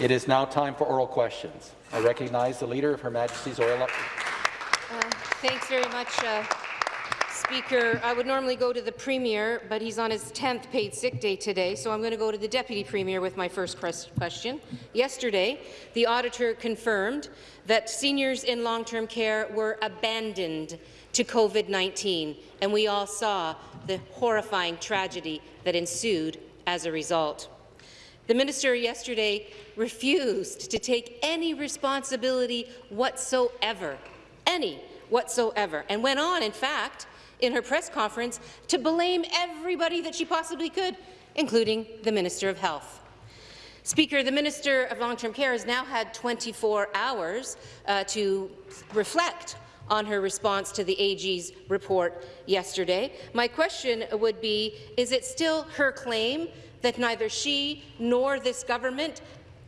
It is now time for oral questions. I recognize the Leader of Her Majesty's Oil. Uh, thanks very much, uh, Speaker. I would normally go to the Premier, but he's on his 10th paid sick day today, so I'm going to go to the Deputy Premier with my first question. Yesterday, the auditor confirmed that seniors in long-term care were abandoned to COVID-19, and we all saw the horrifying tragedy that ensued as a result. The minister yesterday refused to take any responsibility whatsoever, any whatsoever, and went on, in fact, in her press conference to blame everybody that she possibly could, including the Minister of Health. Speaker, the Minister of Long-Term Care has now had 24 hours uh, to reflect on her response to the AG's report yesterday. My question would be, is it still her claim that neither she nor this government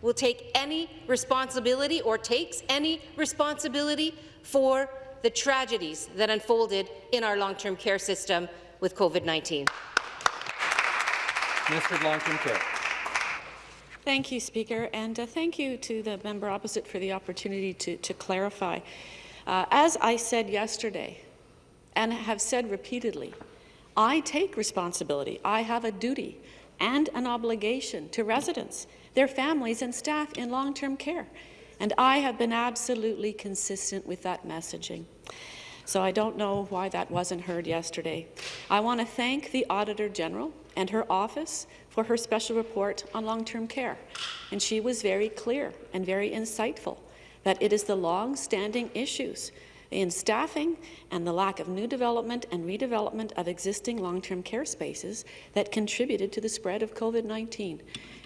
will take any responsibility or takes any responsibility for the tragedies that unfolded in our long-term care system with COVID-19. Minister of Long-Term Care. Thank you, Speaker, and uh, thank you to the member opposite for the opportunity to, to clarify. Uh, as I said yesterday, and have said repeatedly, I take responsibility. I have a duty and an obligation to residents, their families and staff in long-term care. And I have been absolutely consistent with that messaging. So I don't know why that wasn't heard yesterday. I want to thank the Auditor General and her office for her special report on long-term care. And she was very clear and very insightful that it is the long-standing issues in staffing and the lack of new development and redevelopment of existing long-term care spaces that contributed to the spread of COVID-19.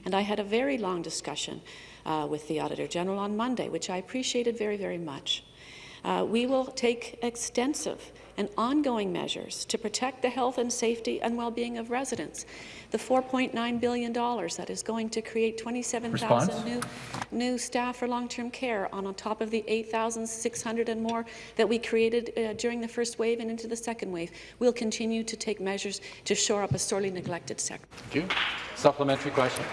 And I had a very long discussion uh, with the Auditor General on Monday, which I appreciated very, very much. Uh, we will take extensive and ongoing measures to protect the health and safety and well-being of residents. The $4.9 billion that is going to create 27,000 new, new staff for long-term care on, on top of the 8,600 and more that we created uh, during the first wave and into the second wave. We'll continue to take measures to shore up a sorely neglected sector. Thank you. Supplementary question.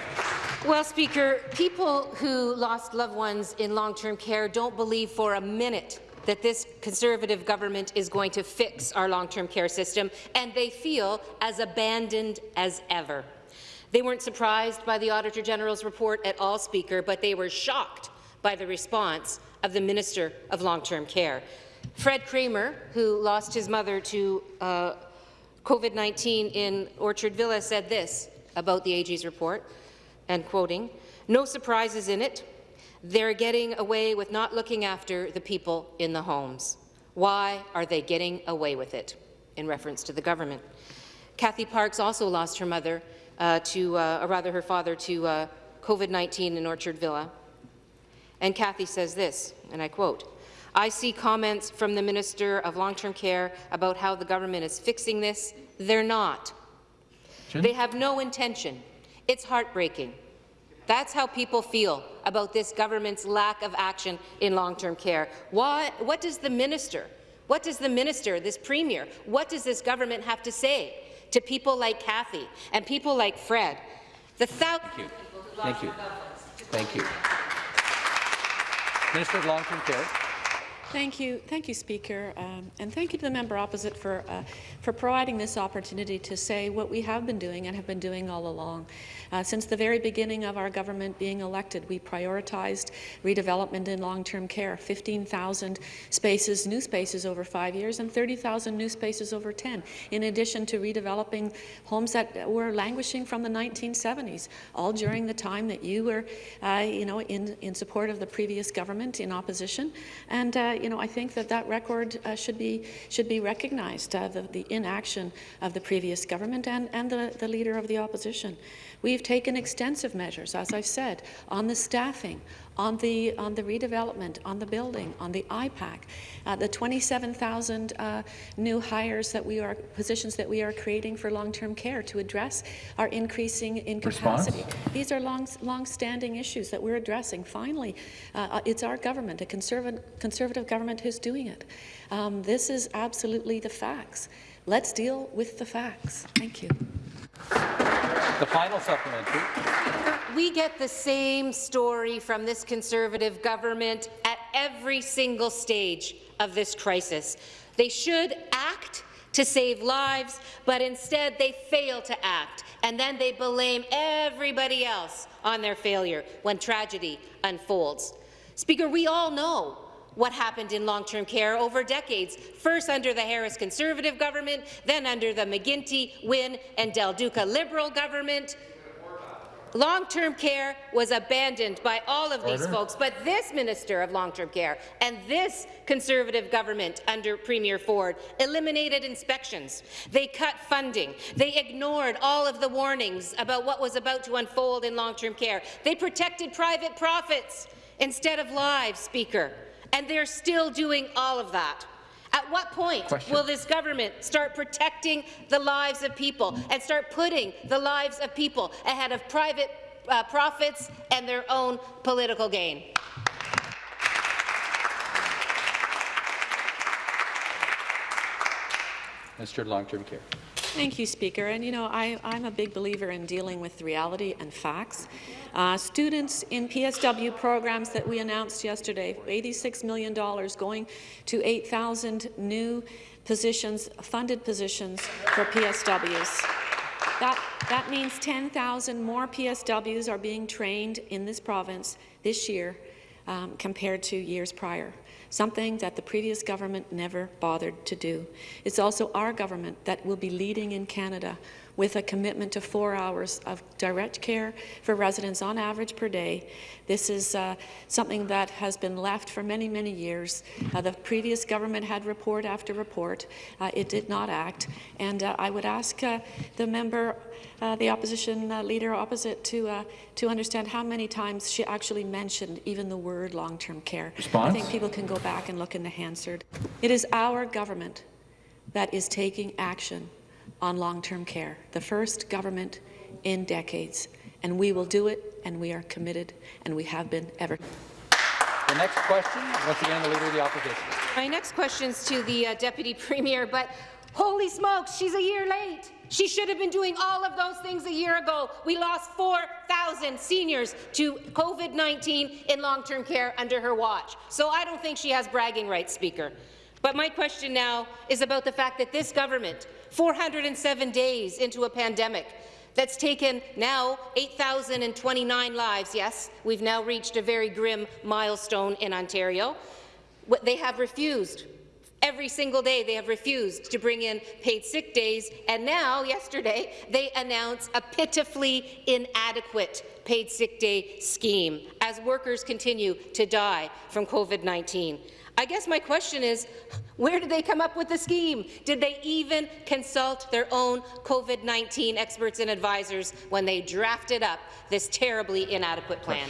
Well, Speaker, people who lost loved ones in long-term care don't believe for a minute that this Conservative government is going to fix our long-term care system, and they feel as abandoned as ever. They weren't surprised by the Auditor General's report at all, Speaker, but they were shocked by the response of the Minister of Long-Term Care. Fred Kramer, who lost his mother to uh, COVID-19 in Orchard Villa, said this about the AG's report, and quoting, no surprises in it. They're getting away with not looking after the people in the homes. Why are they getting away with it? In reference to the government. Kathy Parks also lost her mother uh, to, uh, or rather her father, to uh, COVID-19 in Orchard Villa. And Kathy says this, and I quote, I see comments from the Minister of Long-Term Care about how the government is fixing this. They're not. They have no intention. It's heartbreaking. That's how people feel about this government's lack of action in long-term care. What, what does the minister, what does the minister, this premier, what does this government have to say to people like Kathy and people like Fred? The Thank you. Thank you. Thank you. Minister of Long-Term Care. Thank you, thank you, Speaker, um, and thank you to the member opposite for uh, for providing this opportunity to say what we have been doing and have been doing all along. Uh, since the very beginning of our government being elected, we prioritized redevelopment in long-term care, 15,000 spaces, new spaces over five years, and 30,000 new spaces over 10, in addition to redeveloping homes that were languishing from the 1970s, all during the time that you were, uh, you know, in, in support of the previous government in opposition. And uh, you know, I think that that record uh, should be should be recognized, uh, the, the inaction of the previous government and, and the, the leader of the opposition. We've taken extensive measures, as I've said, on the staffing, on the on the redevelopment, on the building, on the IPAC, uh, the 27,000 uh, new hires that we are positions that we are creating for long-term care to address our increasing incapacity. Response? These are long long-standing issues that we're addressing. Finally, uh, it's our government, a conservative conservative government, who's doing it. Um, this is absolutely the facts. Let's deal with the facts. Thank you. The final supplementary. We get the same story from this Conservative government at every single stage of this crisis. They should act to save lives, but instead they fail to act, and then they blame everybody else on their failure when tragedy unfolds. Speaker, we all know what happened in long-term care over decades, first under the Harris Conservative government, then under the McGuinty, Wynne and Del Duca Liberal government. Long-term care was abandoned by all of these Order. folks, but this Minister of Long-Term Care and this Conservative government under Premier Ford eliminated inspections. They cut funding. They ignored all of the warnings about what was about to unfold in long-term care. They protected private profits instead of lives, Speaker, and they're still doing all of that. At what point Question. will this government start protecting the lives of people and start putting the lives of people ahead of private uh, profits and their own political gain? Mr. Long-Term Care. Thank you, Speaker. And you know, I, I'm a big believer in dealing with reality and facts. Uh, students in PSW programs that we announced yesterday, $86 million going to 8,000 new positions, funded positions for PSWs. That, that means 10,000 more PSWs are being trained in this province this year um, compared to years prior, something that the previous government never bothered to do. It's also our government that will be leading in Canada with a commitment to four hours of direct care for residents on average per day. This is uh, something that has been left for many, many years. Uh, the previous government had report after report. Uh, it did not act. And uh, I would ask uh, the member, uh, the opposition uh, leader opposite, to, uh, to understand how many times she actually mentioned even the word long-term care. Response? I think people can go back and look in the Hansard. It is our government that is taking action on long-term care, the first government in decades. And we will do it, and we are committed, and we have been ever. The next question, once again, the Leader of the Opposition. My next question is to the uh, Deputy Premier, but holy smokes, she's a year late. She should have been doing all of those things a year ago. We lost 4,000 seniors to COVID-19 in long-term care under her watch. So I don't think she has bragging rights, Speaker. But my question now is about the fact that this government, 407 days into a pandemic, that's taken now 8,029 lives. Yes, we've now reached a very grim milestone in Ontario. They have refused Every single day they have refused to bring in paid sick days, and now, yesterday, they announce a pitifully inadequate paid sick day scheme as workers continue to die from COVID-19. I guess my question is, where did they come up with the scheme? Did they even consult their own COVID-19 experts and advisors when they drafted up this terribly inadequate plan?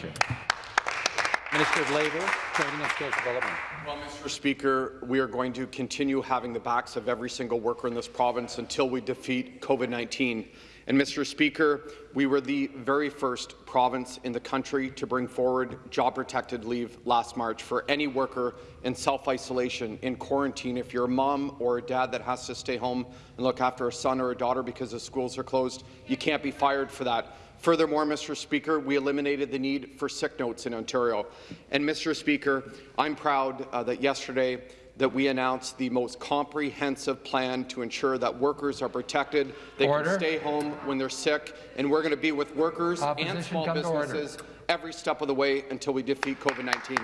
Minister of Labour, Training and Skills Development. Well, Mr. Speaker, we are going to continue having the backs of every single worker in this province until we defeat COVID-19. And, Mr. Speaker, we were the very first province in the country to bring forward job-protected leave last March for any worker in self-isolation, in quarantine. If you're a mom or a dad that has to stay home and look after a son or a daughter because the schools are closed, you can't be fired for that. Furthermore, Mr. Speaker, we eliminated the need for sick notes in Ontario. And, Mr. Speaker, I'm proud uh, that yesterday that we announced the most comprehensive plan to ensure that workers are protected, they Order. can stay home when they're sick, and we're going to be with workers Opposition, and small come to order. businesses every step of the way until we defeat COVID-19.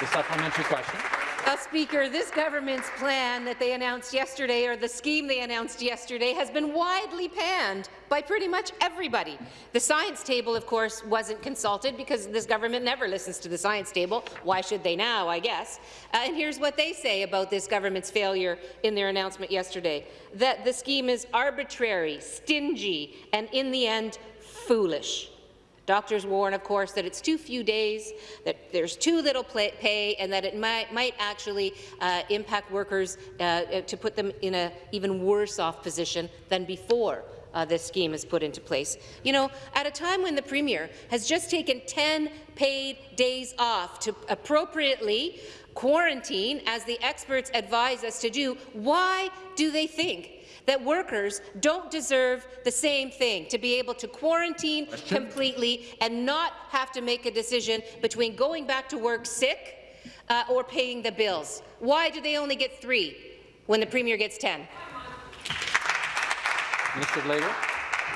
The supplementary question. Uh, Speaker, this government's plan that they announced yesterday, or the scheme they announced yesterday, has been widely panned by pretty much everybody. The science table, of course, wasn't consulted because this government never listens to the science table. Why should they now, I guess? Uh, and here's what they say about this government's failure in their announcement yesterday, that the scheme is arbitrary, stingy, and in the end, foolish. Doctors warn, of course, that it's too few days, that there's too little pay, and that it might, might actually uh, impact workers uh, to put them in an even worse off position than before uh, this scheme is put into place. You know, at a time when the Premier has just taken 10 paid days off to appropriately quarantine, as the experts advise us to do, why do they think that workers don't deserve the same thing, to be able to quarantine Question? completely and not have to make a decision between going back to work sick uh, or paying the bills. Why do they only get three when the Premier gets 10? Minister of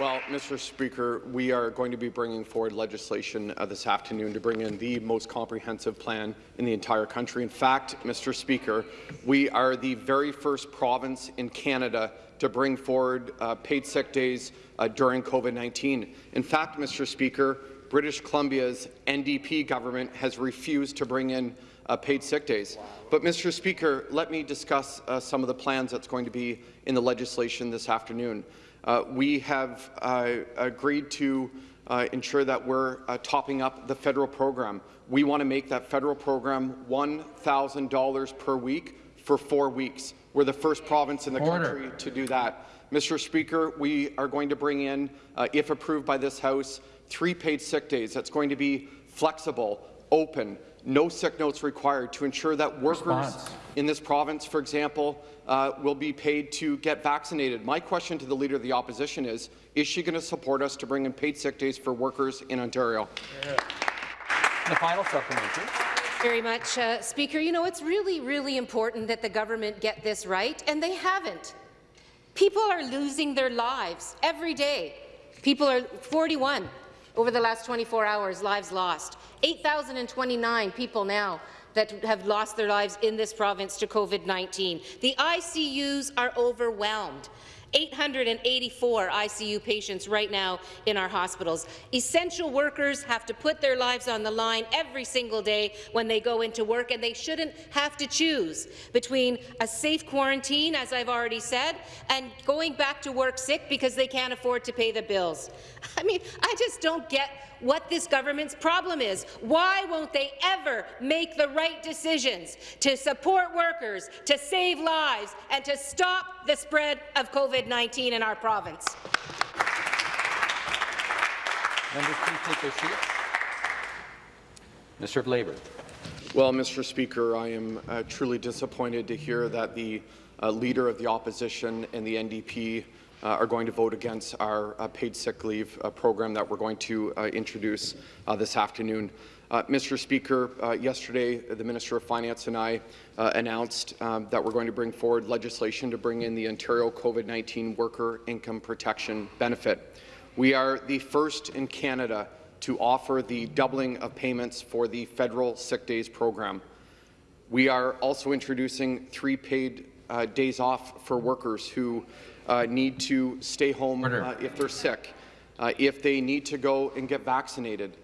Well, Mr. Speaker, we are going to be bringing forward legislation uh, this afternoon to bring in the most comprehensive plan in the entire country. In fact, Mr. Speaker, we are the very first province in Canada to bring forward uh, paid sick days uh, during COVID-19. In fact, Mr. Speaker, British Columbia's NDP government has refused to bring in uh, paid sick days. But, Mr. Speaker, let me discuss uh, some of the plans that's going to be in the legislation this afternoon. Uh, we have uh, agreed to uh, ensure that we're uh, topping up the federal program. We want to make that federal program $1,000 per week for four weeks. We're the first province in the Order. country to do that. Mr. Speaker, we are going to bring in, uh, if approved by this House, three paid sick days. That's going to be flexible, open, no sick notes required to ensure that workers Response. in this province, for example, uh, will be paid to get vaccinated. My question to the Leader of the Opposition is, is she going to support us to bring in paid sick days for workers in Ontario? The final supplementary. Very much, uh, Speaker. You know, it's really, really important that the government get this right, and they haven't. People are losing their lives every day. People are 41 over the last 24 hours, lives lost. 8,029 people now that have lost their lives in this province to COVID-19. The ICUs are overwhelmed. 884 ICU patients right now in our hospitals. Essential workers have to put their lives on the line every single day when they go into work, and they shouldn't have to choose between a safe quarantine, as I've already said, and going back to work sick because they can't afford to pay the bills. I mean, I just don't get what this government's problem is. Why won't they ever make the right decisions to support workers, to save lives, and to stop the spread of COVID-19 in our province? Members, please take their seats. Minister of Labour. Well, Mr. Speaker, I am uh, truly disappointed to hear that the uh, Leader of the Opposition and the NDP uh, are going to vote against our uh, paid sick leave uh, program that we're going to uh, introduce uh, this afternoon. Uh, Mr. Speaker, uh, yesterday the Minister of Finance and I uh, announced um, that we're going to bring forward legislation to bring in the Ontario COVID-19 Worker Income Protection Benefit. We are the first in Canada to offer the doubling of payments for the federal sick days program. We are also introducing three paid uh, days off for workers who uh, need to stay home uh, if they're sick, if they need to go and get vaccinated,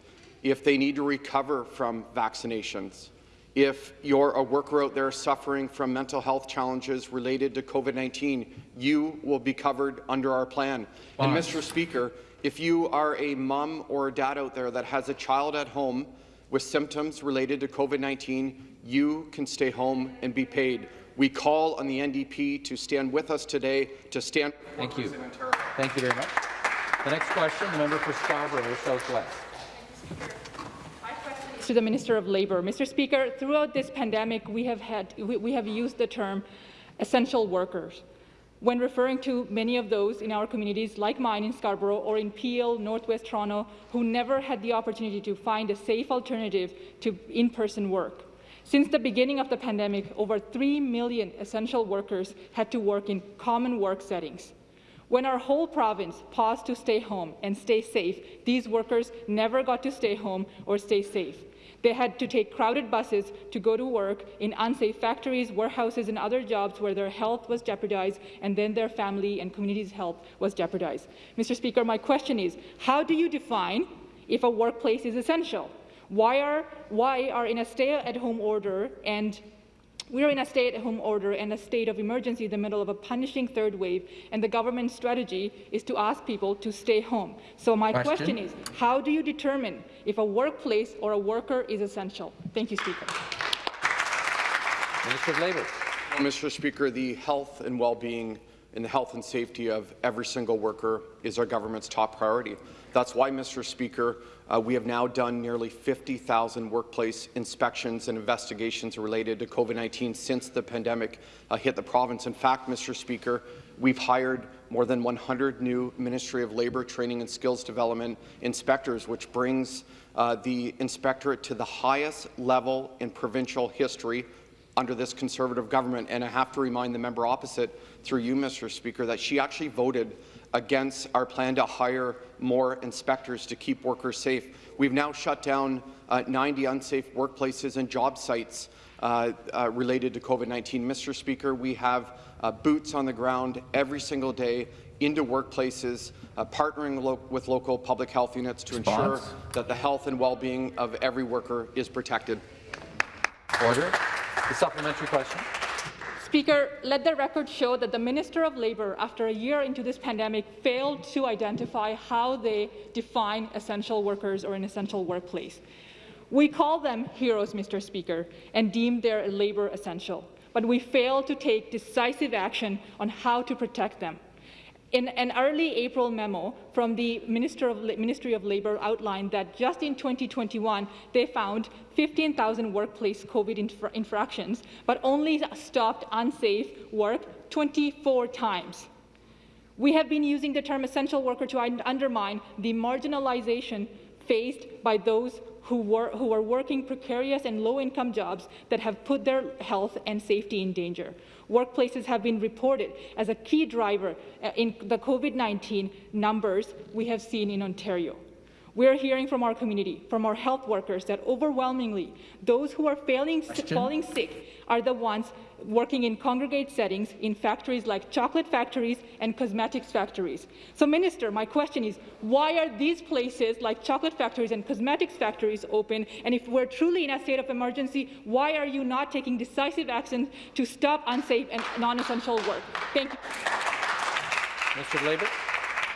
if they need to recover from vaccinations, if you're a worker out there suffering from mental health challenges related to COVID-19, you will be covered under our plan. And Mr. Speaker, if you are a mom or a dad out there that has a child at home with symptoms related to COVID-19, you can stay home and be paid. We call on the NDP to stand with us today, to stand Thank you. Thank you very much. The next question, the member for Scarborough Southwest. To the Minister of Labour. Mr. Speaker, throughout this pandemic, we have, had, we, we have used the term essential workers when referring to many of those in our communities, like mine in Scarborough or in Peel, Northwest Toronto, who never had the opportunity to find a safe alternative to in-person work. Since the beginning of the pandemic, over 3 million essential workers had to work in common work settings. When our whole province paused to stay home and stay safe, these workers never got to stay home or stay safe. They had to take crowded buses to go to work in unsafe factories, warehouses, and other jobs where their health was jeopardized and then their family and community's health was jeopardized. Mr. Speaker, my question is, how do you define if a workplace is essential? Why are, why are in a stay-at-home order and we are in a stay-at-home order and a state of emergency in the middle of a punishing third wave, and the government's strategy is to ask people to stay home. So my Question. question is, how do you determine if a workplace or a worker is essential? Thank you, Speaker. Minister of Labour. Mr. Speaker, the health and well-being and the health and safety of every single worker is our government's top priority. That's why, Mr. Speaker, uh, we have now done nearly 50,000 workplace inspections and investigations related to COVID-19 since the pandemic uh, hit the province. In fact, Mr. Speaker, we've hired more than 100 new Ministry of Labour Training and Skills Development inspectors, which brings uh, the inspectorate to the highest level in provincial history under this Conservative government. And I have to remind the member opposite, through you, Mr. Speaker, that she actually voted against our plan to hire more inspectors to keep workers safe. We've now shut down uh, 90 unsafe workplaces and job sites uh, uh, related to COVID-19. Mr. Speaker, we have uh, boots on the ground every single day into workplaces, uh, partnering lo with local public health units to Response. ensure that the health and well-being of every worker is protected. Order. The supplementary question. Speaker, let the record show that the Minister of Labour, after a year into this pandemic, failed to identify how they define essential workers or an essential workplace. We call them heroes, Mr. Speaker, and deem their labour essential, but we fail to take decisive action on how to protect them. In an early April memo from the Minister of, Ministry of Labour outlined that just in 2021, they found 15,000 workplace COVID infra infractions, but only stopped unsafe work 24 times. We have been using the term essential worker to undermine the marginalization faced by those who, who are working precarious and low-income jobs that have put their health and safety in danger. Workplaces have been reported as a key driver uh, in the COVID-19 numbers we have seen in Ontario. We're hearing from our community, from our health workers, that overwhelmingly those who are failing, falling sick are the ones working in congregate settings in factories like chocolate factories and cosmetics factories. So, Minister, my question is, why are these places like chocolate factories and cosmetics factories open? And if we're truly in a state of emergency, why are you not taking decisive action to stop unsafe and non-essential work? Thank you. Minister of Labour.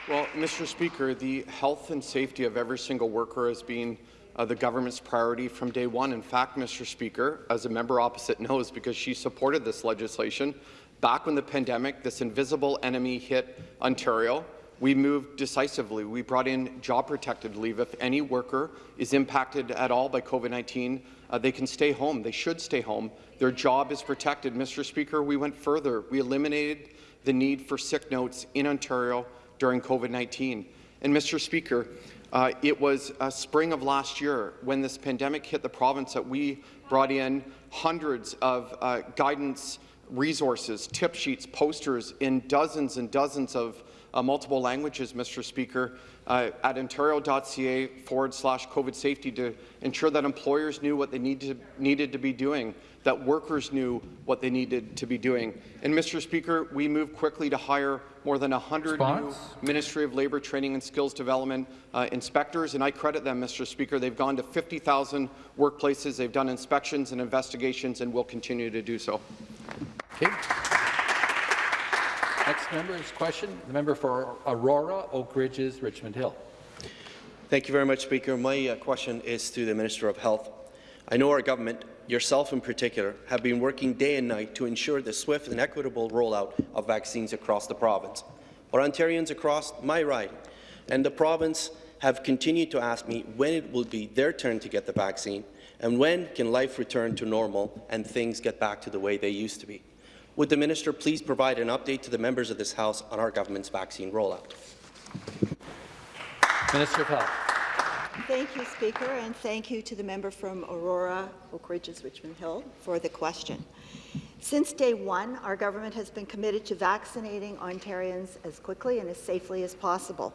Well, Mr. Speaker, the health and safety of every single worker has been uh, the government's priority from day one. In fact, Mr. Speaker, as a member opposite knows because she supported this legislation, back when the pandemic, this invisible enemy hit Ontario, we moved decisively. We brought in job-protected leave. If any worker is impacted at all by COVID-19, uh, they can stay home. They should stay home. Their job is protected. Mr. Speaker, we went further. We eliminated the need for sick notes in Ontario during COVID-19. And Mr. Speaker, uh, it was uh, spring of last year when this pandemic hit the province that we brought in hundreds of uh, guidance resources, tip sheets, posters in dozens and dozens of uh, multiple languages, Mr. Speaker, uh, at ontario.ca forward slash COVID safety to ensure that employers knew what they need to, needed to be doing that workers knew what they needed to be doing. And, Mr. Speaker, we moved quickly to hire more than 100 new Ministry of Labour Training and Skills Development uh, inspectors, and I credit them, Mr. Speaker. They've gone to 50,000 workplaces, they've done inspections and investigations, and will continue to do so. Okay. Next member's question, the member for Aurora, Oak Ridges, Richmond Hill. Thank you very much, Speaker. My uh, question is to the Minister of Health. I know our government yourself in particular, have been working day and night to ensure the swift and equitable rollout of vaccines across the province. But Ontarians across my riding and the province have continued to ask me when it will be their turn to get the vaccine and when can life return to normal and things get back to the way they used to be. Would the minister please provide an update to the members of this House on our government's vaccine rollout? Minister of Health. Thank you, Speaker, and thank you to the member from Aurora, Oak Ridges, Richmond Hill for the question. Since day one, our government has been committed to vaccinating Ontarians as quickly and as safely as possible.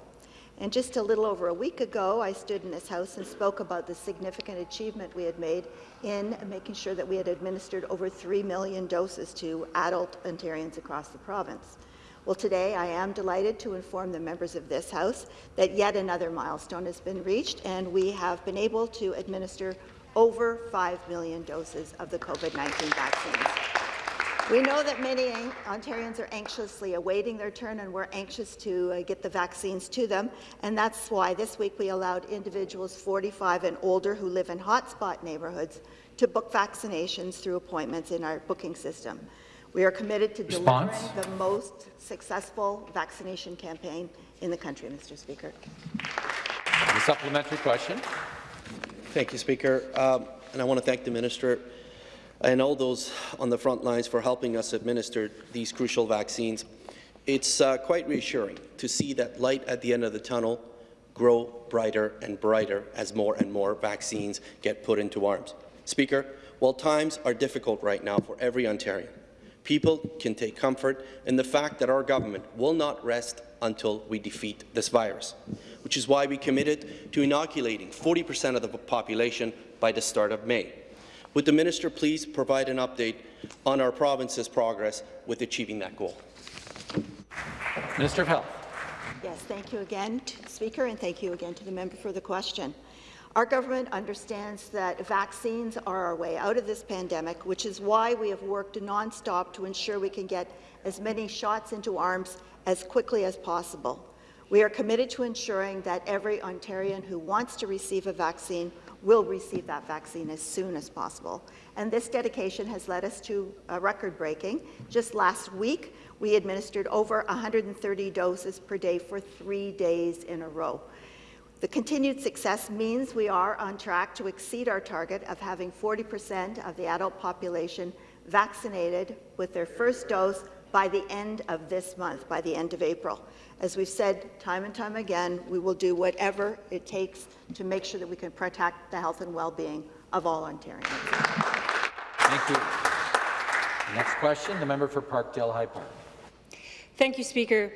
And just a little over a week ago, I stood in this House and spoke about the significant achievement we had made in making sure that we had administered over 3 million doses to adult Ontarians across the province. Well, today I am delighted to inform the members of this House that yet another milestone has been reached, and we have been able to administer over 5 million doses of the COVID-19 vaccines. We know that many Ontarians are anxiously awaiting their turn, and we're anxious to uh, get the vaccines to them. And that's why this week we allowed individuals 45 and older who live in hotspot neighbourhoods to book vaccinations through appointments in our booking system. We are committed to delivering Response? the most successful vaccination campaign in the country, Mr. Speaker. The supplementary question. Thank you, Speaker. Um, and I want to thank the minister and all those on the front lines for helping us administer these crucial vaccines. It's uh, quite reassuring to see that light at the end of the tunnel grow brighter and brighter as more and more vaccines get put into arms. Speaker, while times are difficult right now for every Ontarian, people can take comfort in the fact that our government will not rest until we defeat this virus, which is why we committed to inoculating 40% of the population by the start of May. Would the minister please provide an update on our province's progress with achieving that goal? Minister of Health. Yes, thank you again, to the Speaker, and thank you again to the member for the question. Our government understands that vaccines are our way out of this pandemic, which is why we have worked nonstop to ensure we can get as many shots into arms as quickly as possible. We are committed to ensuring that every Ontarian who wants to receive a vaccine will receive that vaccine as soon as possible. And this dedication has led us to a record-breaking. Just last week, we administered over 130 doses per day for three days in a row. The continued success means we are on track to exceed our target of having 40% of the adult population vaccinated with their first dose by the end of this month, by the end of April. As we've said time and time again, we will do whatever it takes to make sure that we can protect the health and well-being of all Ontarians. Thank you. Next question, the member for Parkdale High Park. Thank you, Speaker.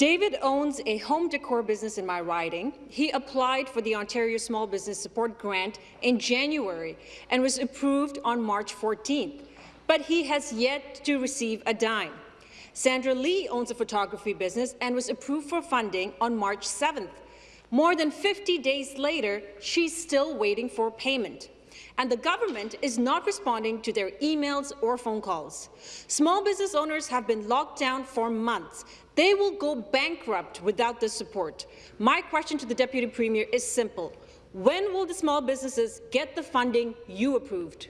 David owns a home decor business in my riding. He applied for the Ontario Small Business Support Grant in January and was approved on March 14th, but he has yet to receive a dime. Sandra Lee owns a photography business and was approved for funding on March 7th. More than 50 days later, she's still waiting for payment and the government is not responding to their emails or phone calls. Small business owners have been locked down for months. They will go bankrupt without this support. My question to the Deputy Premier is simple. When will the small businesses get the funding you approved?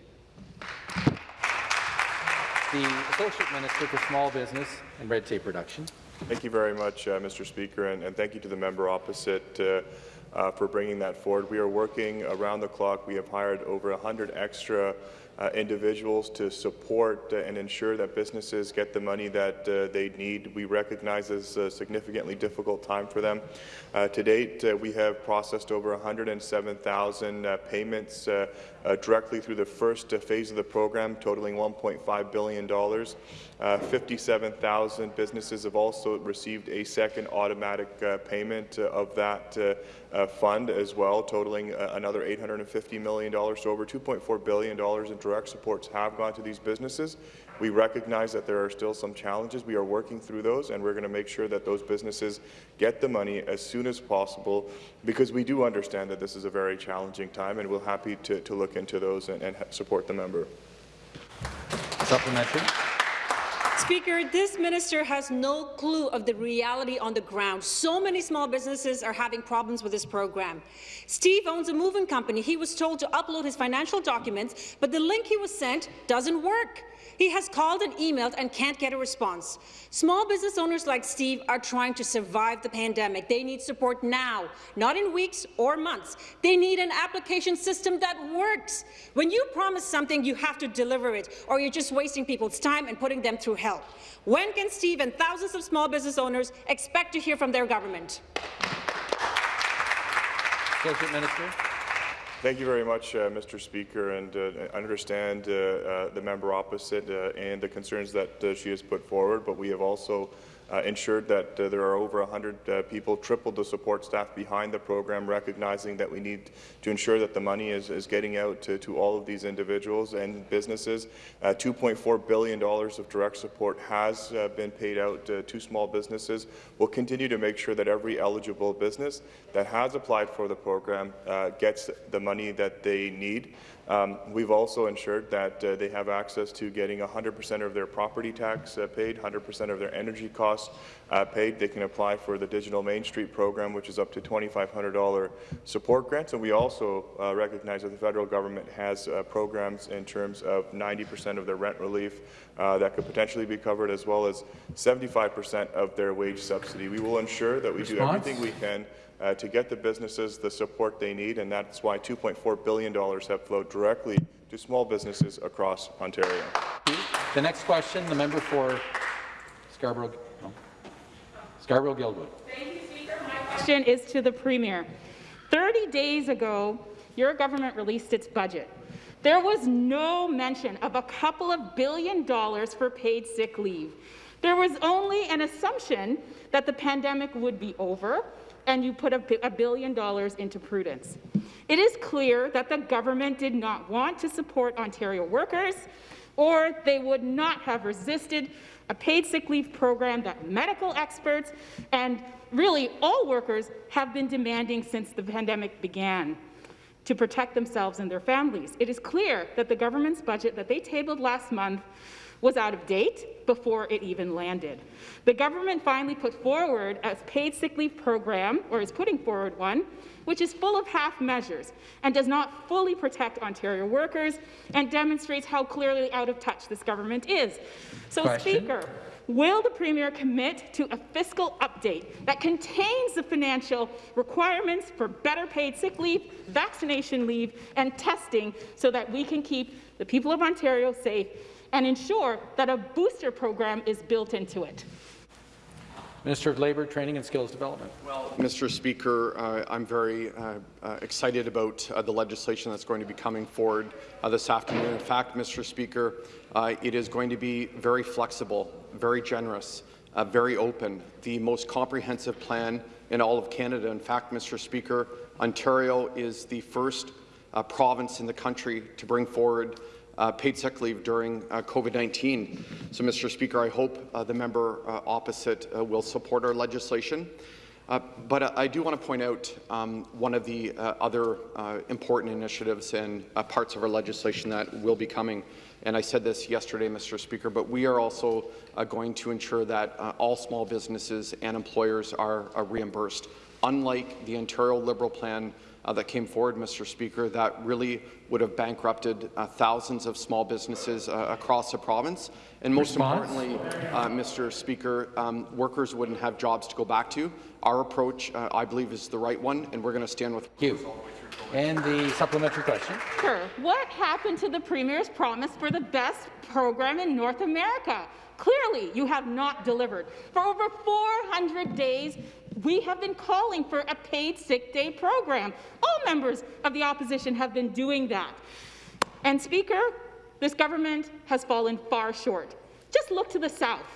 The Associate Minister for Small Business and Red Tape Reduction. Thank you very much, uh, Mr. Speaker, and, and, thank you to the member opposite uh, uh, for bringing that forward. We are working around the clock. We have hired over 100 extra individuals to support uh, and ensure that businesses get the money that uh, they need. We recognize this is a significantly difficult time for them. Uh, to date, uh, we have processed over 107,000 payments directly through the first phase of the program, totaling $1.5 billion. 57,000 businesses have also received a second automatic payment of that uh, fund as well, totaling uh, another $850 million. So over $2.4 billion in direct supports have gone to these businesses. We recognize that there are still some challenges. We are working through those, and we're going to make sure that those businesses get the money as soon as possible, because we do understand that this is a very challenging time, and we're happy to, to look into those and, and support the member. Supplementary. Speaker, this minister has no clue of the reality on the ground. So many small businesses are having problems with this program. Steve owns a moving company. He was told to upload his financial documents, but the link he was sent doesn't work. He has called and emailed and can't get a response. Small business owners like Steve are trying to survive the pandemic. They need support now, not in weeks or months. They need an application system that works. When you promise something, you have to deliver it, or you're just wasting people's time and putting them through hell. When can Steve and thousands of small business owners expect to hear from their government? Associate Minister. Thank you very much, uh, Mr. Speaker, and uh, I understand uh, uh the member opposite uh, and the concerns that uh, she has put forward, but we have also ensured that uh, there are over 100 uh, people, tripled the support staff behind the program, recognizing that we need to ensure that the money is, is getting out to, to all of these individuals and businesses. Uh, $2.4 billion of direct support has uh, been paid out uh, to small businesses. We'll continue to make sure that every eligible business that has applied for the program gets the money that they need. Um, we've also ensured that uh, they have access to getting 100% of their property tax uh, paid, 100% of their energy costs uh, paid, they can apply for the Digital Main Street program, which is up to $2,500 support grants. And we also uh, recognize that the federal government has uh, programs in terms of 90% of their rent relief uh, that could potentially be covered, as well as 75% of their wage subsidy. We will ensure that we do everything we can uh, to get the businesses the support they need, and that's why $2.4 billion have flowed directly to small businesses across Ontario. The next question, the member for Scarborough, no. Scarborough Guildwood. Thank you, Speaker. My question is to the Premier. 30 days ago, your government released its budget. There was no mention of a couple of billion dollars for paid sick leave. There was only an assumption that the pandemic would be over, and you put a, a billion dollars into prudence. It is clear that the government did not want to support Ontario workers, or they would not have resisted a paid sick leave program that medical experts and really all workers have been demanding since the pandemic began to protect themselves and their families. It is clear that the government's budget that they tabled last month was out of date before it even landed. The government finally put forward a paid sick leave program, or is putting forward one, which is full of half measures and does not fully protect Ontario workers and demonstrates how clearly out of touch this government is. So, Question. Speaker, Will the Premier commit to a fiscal update that contains the financial requirements for better paid sick leave, vaccination leave, and testing so that we can keep the people of Ontario safe and ensure that a booster program is built into it? Minister of Labour, Training and Skills Development. Well, Mr. Speaker, uh, I'm very uh, uh, excited about uh, the legislation that's going to be coming forward uh, this afternoon. In fact, Mr. Speaker, uh, it is going to be very flexible, very generous, uh, very open, the most comprehensive plan in all of Canada. In fact, Mr. Speaker, Ontario is the first uh, province in the country to bring forward uh, paid sick leave during uh, COVID-19. So, Mr. Speaker, I hope uh, the member uh, opposite uh, will support our legislation. Uh, but I do want to point out um, one of the other important initiatives and parts of our legislation that will be coming. And I said this yesterday, Mr. Speaker, but we are also going to ensure that all small businesses and employers are, are reimbursed. Unlike the Ontario Liberal plan uh, that came forward, Mr. Speaker, that really would have bankrupted uh, thousands of small businesses uh, across the province. And most Response? importantly, uh, Mr. Speaker, um, workers wouldn't have jobs to go back to. Our approach, uh, I believe, is the right one, and we're going to stand with you. And the supplementary question. Sure. What happened to the Premier's promise for the best program in North America? Clearly, you have not delivered. For over 400 days, we have been calling for a paid sick day program. All members of the opposition have been doing that. And Speaker, this government has fallen far short. Just look to the South.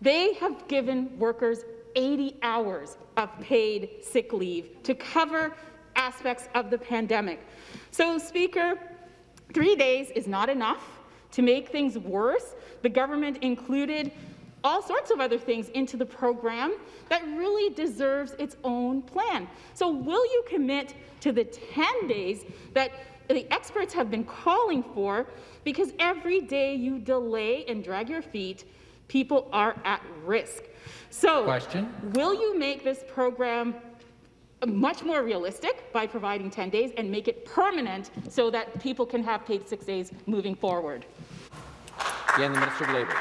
They have given workers 80 hours of paid sick leave to cover aspects of the pandemic. So, Speaker, three days is not enough to make things worse. The government included all sorts of other things into the program that really deserves its own plan. So will you commit to the 10 days that the experts have been calling for? Because every day you delay and drag your feet, people are at risk. So Question. will you make this program much more realistic by providing 10 days and make it permanent so that people can have paid six days moving forward? Again, the Minister of Labour.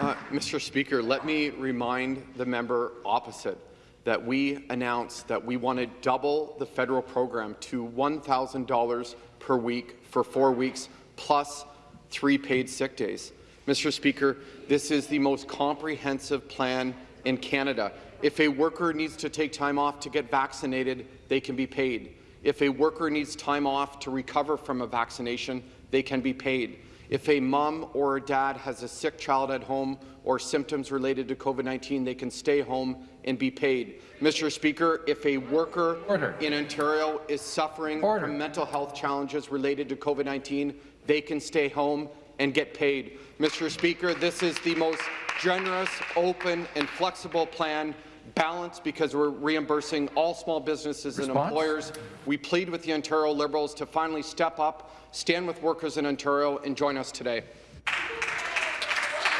Uh, Mr. Speaker, let me remind the member opposite that we announced that we want to double the federal program to $1,000 per week for four weeks plus three paid sick days. Mr. Speaker, this is the most comprehensive plan in Canada. If a worker needs to take time off to get vaccinated, they can be paid. If a worker needs time off to recover from a vaccination, they can be paid. If a mom or a dad has a sick child at home or symptoms related to COVID-19, they can stay home and be paid. Mr. Speaker, if a worker Order. in Ontario is suffering Order. from mental health challenges related to COVID-19, they can stay home and get paid. Mr. Speaker, this is the most generous, open, and flexible plan balanced because we're reimbursing all small businesses and employers. We plead with the Ontario Liberals to finally step up, stand with workers in Ontario, and join us today.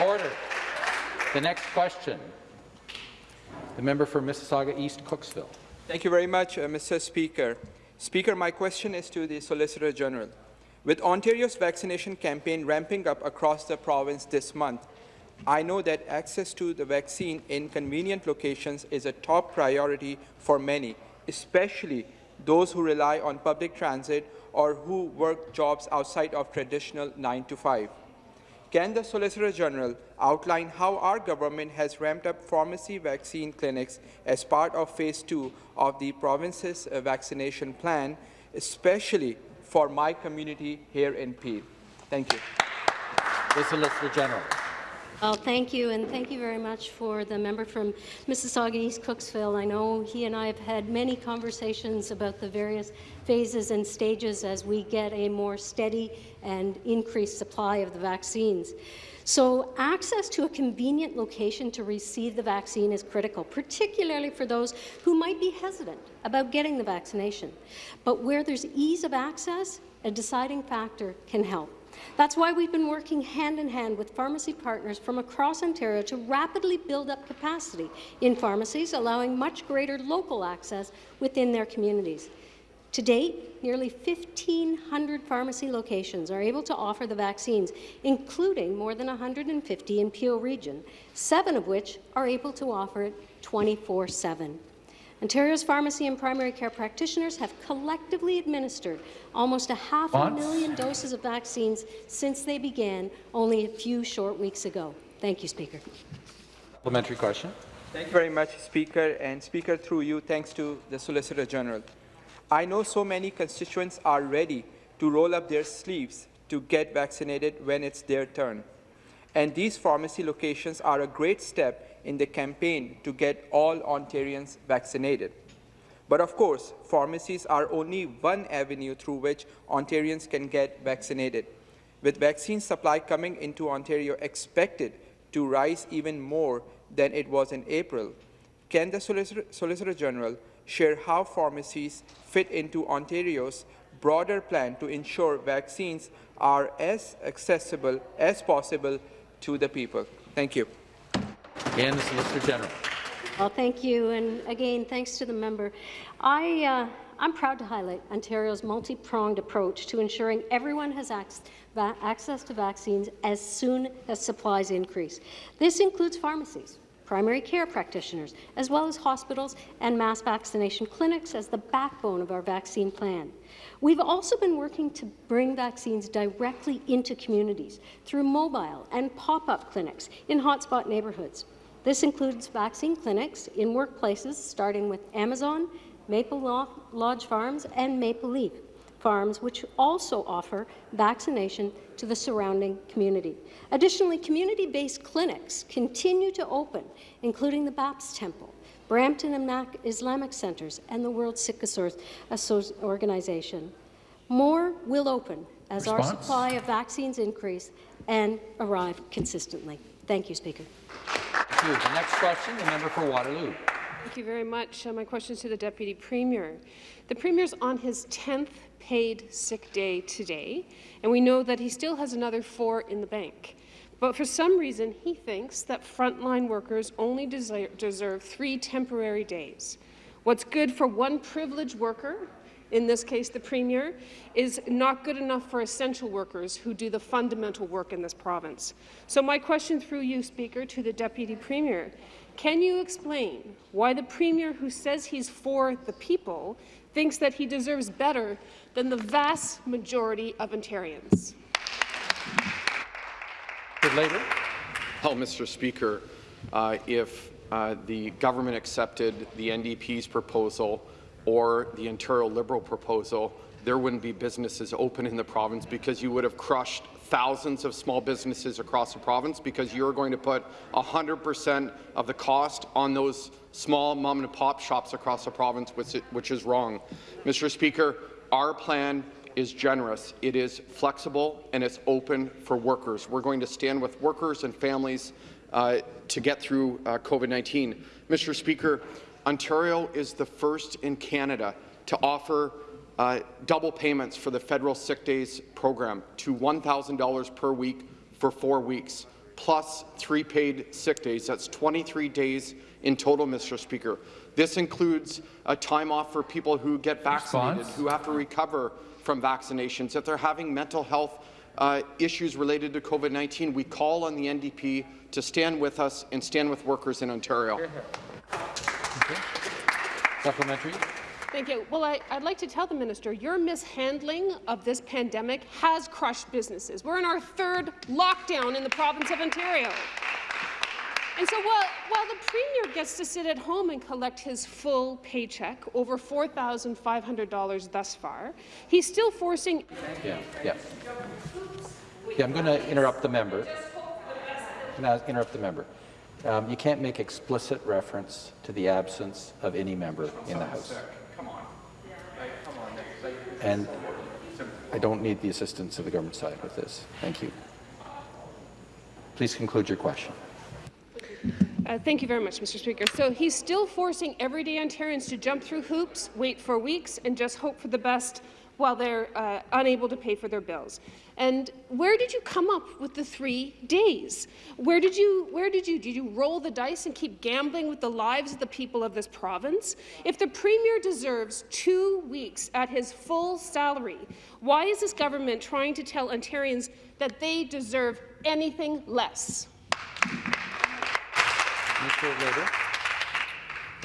Order. The next question, The member for Mississauga East Cooksville. Thank you very much, uh, Mr. Speaker. Speaker, my question is to the Solicitor General. With Ontario's vaccination campaign ramping up across the province this month, I know that access to the vaccine in convenient locations is a top priority for many, especially those who rely on public transit or who work jobs outside of traditional 9 to 5. Can the Solicitor General outline how our government has ramped up pharmacy vaccine clinics as part of Phase 2 of the province's uh, vaccination plan, especially for my community here in Peel? Thank you. The Solicitor General. Well, thank you, and thank you very much for the member from Mississauga East Cooksville. I know he and I have had many conversations about the various phases and stages as we get a more steady and increased supply of the vaccines. So access to a convenient location to receive the vaccine is critical, particularly for those who might be hesitant about getting the vaccination. But where there's ease of access, a deciding factor can help. That's why we've been working hand in hand with pharmacy partners from across Ontario to rapidly build up capacity in pharmacies, allowing much greater local access within their communities. To date, nearly 1,500 pharmacy locations are able to offer the vaccines, including more than 150 in Peel Region, seven of which are able to offer it 24-7. Ontario's pharmacy and primary care practitioners have collectively administered almost a half a million doses of vaccines since they began only a few short weeks ago. Thank you, Speaker. Supplementary question. Thank you very much, Speaker. And Speaker, through you, thanks to the Solicitor General. I know so many constituents are ready to roll up their sleeves to get vaccinated when it's their turn. And these pharmacy locations are a great step in the campaign to get all Ontarians vaccinated. But of course, pharmacies are only one avenue through which Ontarians can get vaccinated. With vaccine supply coming into Ontario expected to rise even more than it was in April, can the Solicitor, Solicitor General share how pharmacies fit into Ontario's broader plan to ensure vaccines are as accessible as possible to the people? Thank you. And the Solicitor General. Well, thank you, and again, thanks to the member. I, uh, I'm proud to highlight Ontario's multi-pronged approach to ensuring everyone has ac access to vaccines as soon as supplies increase. This includes pharmacies, primary care practitioners, as well as hospitals and mass vaccination clinics as the backbone of our vaccine plan. We've also been working to bring vaccines directly into communities through mobile and pop-up clinics in hotspot neighbourhoods. This includes vaccine clinics in workplaces, starting with Amazon, Maple Lodge Farms, and Maple Leaf Farms, which also offer vaccination to the surrounding community. Additionally, community-based clinics continue to open, including the Baptist Temple, Brampton and Mac Islamic Centres, and the World Sikh Organization. More will open as Response? our supply of vaccines increase and arrive consistently. Thank you, Speaker. Thank you. The next question, the member for Waterloo. Thank you very much. Uh, my question is to the Deputy Premier. The Premier's on his 10th paid sick day today, and we know that he still has another four in the bank. But for some reason, he thinks that frontline workers only deserve three temporary days. What's good for one privileged worker in this case the Premier, is not good enough for essential workers who do the fundamental work in this province. So my question through you, Speaker, to the Deputy Premier, can you explain why the Premier who says he's for the people thinks that he deserves better than the vast majority of Ontarians? Later. Well, Mr. Speaker, uh, if uh, the government accepted the NDP's proposal or the Ontario Liberal proposal, there wouldn't be businesses open in the province because you would have crushed thousands of small businesses across the province because you're going to put 100% of the cost on those small mom-and-pop shops across the province, which, which is wrong. Mr. Speaker, our plan is generous, it is flexible, and it's open for workers. We're going to stand with workers and families uh, to get through uh, COVID-19. Mr. Speaker, Ontario is the first in Canada to offer uh, double payments for the federal sick days program to $1,000 per week for four weeks. plus three paid sick days. That's 23 days in total, Mr. Speaker. This includes a time off for people who get vaccinated, Response? who have to recover from vaccinations. If they're having mental health uh, issues related to COVID-19, we call on the NDP to stand with us and stand with workers in Ontario. Supplementary. Thank you. Well, I, would like to tell the minister, your mishandling of this pandemic has crushed businesses. We're in our third lockdown in the province of Ontario. And so while, while the Premier gets to sit at home and collect his full paycheck, over $4,500 thus far, he's still forcing... Yeah, yeah. Yeah, I'm going to interrupt the member. I interrupt the member? Um, you can't make explicit reference to the absence of any member in the House. Come on. And I don't need the assistance of the government side with this. Thank you. Please conclude your question. Uh, thank you very much, Mr. Speaker. So he's still forcing everyday Ontarians to jump through hoops, wait for weeks, and just hope for the best while they're uh, unable to pay for their bills. And where did you come up with the three days? Where did you, where did you, did you roll the dice and keep gambling with the lives of the people of this province? If the Premier deserves two weeks at his full salary, why is this government trying to tell Ontarians that they deserve anything less?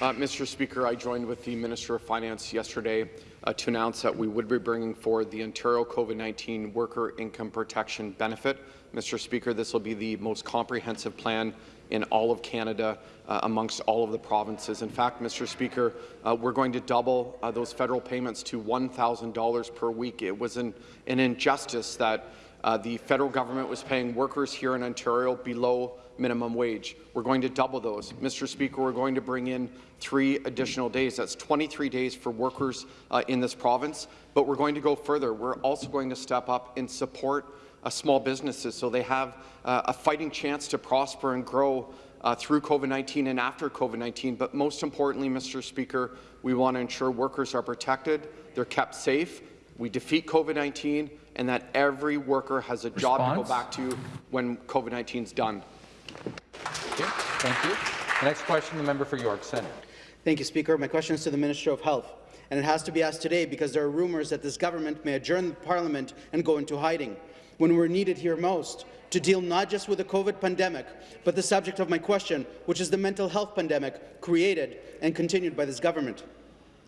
Uh, Mr. Speaker, I joined with the Minister of Finance yesterday uh, to announce that we would be bringing forward the Ontario COVID-19 Worker Income Protection Benefit. Mr. Speaker, this will be the most comprehensive plan in all of Canada uh, amongst all of the provinces. In fact, Mr. Speaker, uh, we're going to double uh, those federal payments to $1,000 per week. It was an, an injustice that uh, the federal government was paying workers here in Ontario below minimum wage. We're going to double those. Mr. Speaker, we're going to bring in three additional days. That's 23 days for workers uh, in this province, but we're going to go further. We're also going to step up and support uh, small businesses so they have uh, a fighting chance to prosper and grow uh, through COVID-19 and after COVID-19. But most importantly, Mr. Speaker, we want to ensure workers are protected, they're kept safe, we defeat COVID-19, and that every worker has a job to go back to when COVID-19 is done. Okay, thank you. The next question, the member for York Centre. Thank you, Speaker. My question is to the Minister of Health, and it has to be asked today because there are rumours that this government may adjourn the Parliament and go into hiding when we're needed here most to deal not just with the COVID pandemic, but the subject of my question, which is the mental health pandemic created and continued by this government.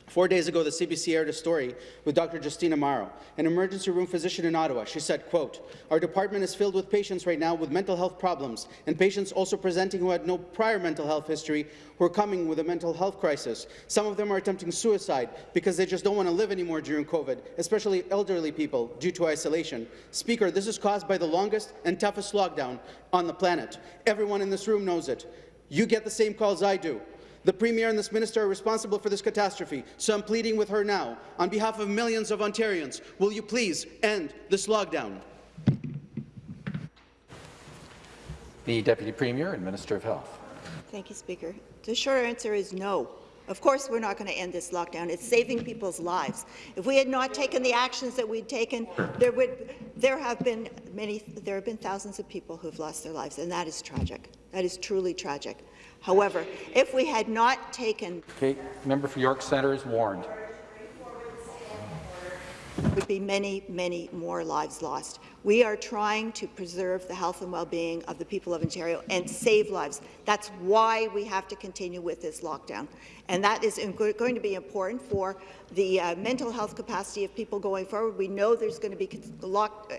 Four days ago, the CBC aired a story with Dr. Justina Morrow, an emergency room physician in Ottawa. She said, quote, Our department is filled with patients right now with mental health problems, and patients also presenting who had no prior mental health history who are coming with a mental health crisis. Some of them are attempting suicide because they just don't want to live anymore during COVID, especially elderly people, due to isolation. Speaker, this is caused by the longest and toughest lockdown on the planet. Everyone in this room knows it. You get the same calls I do. The Premier and this Minister are responsible for this catastrophe, so I'm pleading with her now, on behalf of millions of Ontarians, will you please end this lockdown? The Deputy Premier and Minister of Health. Thank you, Speaker. The short answer is no. Of course, we're not going to end this lockdown. It's saving people's lives. If we had not taken the actions that we'd taken, there would there have been many there have been thousands of people who have lost their lives, and that is tragic. That is truly tragic. However, if we had not taken Okay, member for York Centre is warned. Would be many, many more lives lost. We are trying to preserve the health and well-being of the people of Ontario and save lives. That's why we have to continue with this lockdown. And that is going to be important for the uh, mental health capacity of people going forward. We know there's going to be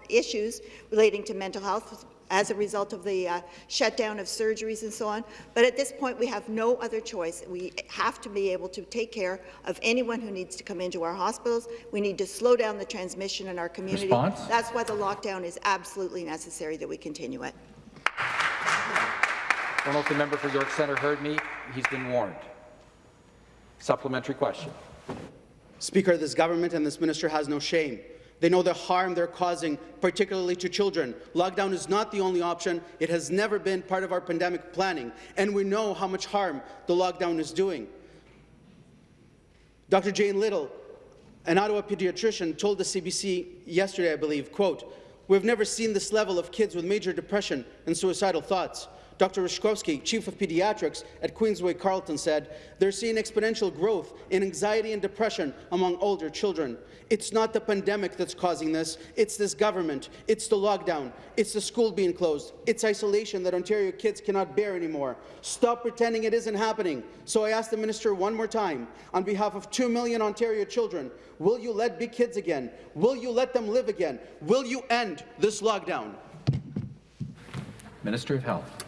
issues relating to mental health, as a result of the uh, shutdown of surgeries and so on. But at this point, we have no other choice. We have to be able to take care of anyone who needs to come into our hospitals. We need to slow down the transmission in our community. Response? That's why the lockdown is absolutely necessary that we continue it. I don't know if the member for York Centre heard me. He's been warned. Supplementary question. Speaker, this government and this minister has no shame. They know the harm they're causing, particularly to children. Lockdown is not the only option. It has never been part of our pandemic planning, and we know how much harm the lockdown is doing. Dr. Jane Little, an Ottawa pediatrician, told the CBC yesterday, I believe, quote, We've never seen this level of kids with major depression and suicidal thoughts. Dr. Rishkovsky, Chief of Pediatrics at Queensway Carleton, said they're seeing exponential growth in anxiety and depression among older children. It's not the pandemic that's causing this, it's this government, it's the lockdown, it's the school being closed, it's isolation that Ontario kids cannot bear anymore. Stop pretending it isn't happening. So I ask the minister one more time, on behalf of 2 million Ontario children, will you let big kids again? Will you let them live again? Will you end this lockdown? Minister of Health.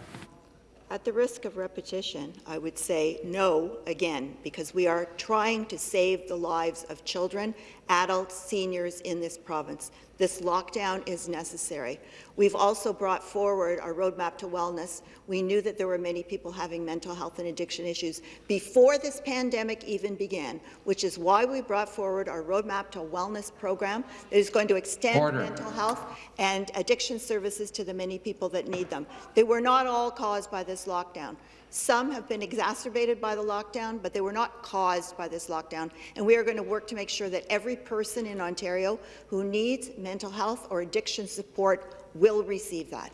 At the risk of repetition, I would say no again, because we are trying to save the lives of children, adults, seniors in this province. This lockdown is necessary. We've also brought forward our roadmap to wellness. We knew that there were many people having mental health and addiction issues before this pandemic even began, which is why we brought forward our roadmap to wellness program that is going to extend Order. mental health and addiction services to the many people that need them. They were not all caused by this lockdown. Some have been exacerbated by the lockdown, but they were not caused by this lockdown. And we are going to work to make sure that every person in Ontario who needs mental health or addiction support will receive that.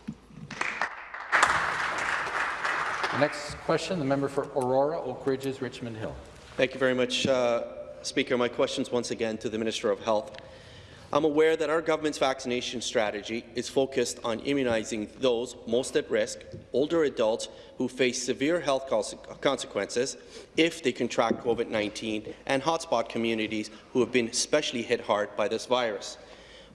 The next question, the member for Aurora, Oak Ridges, Richmond Hill. Thank you very much, uh, Speaker. My questions once again to the Minister of Health. I'm aware that our government's vaccination strategy is focused on immunizing those most at risk, older adults who face severe health consequences if they contract COVID-19, and hotspot communities who have been especially hit hard by this virus.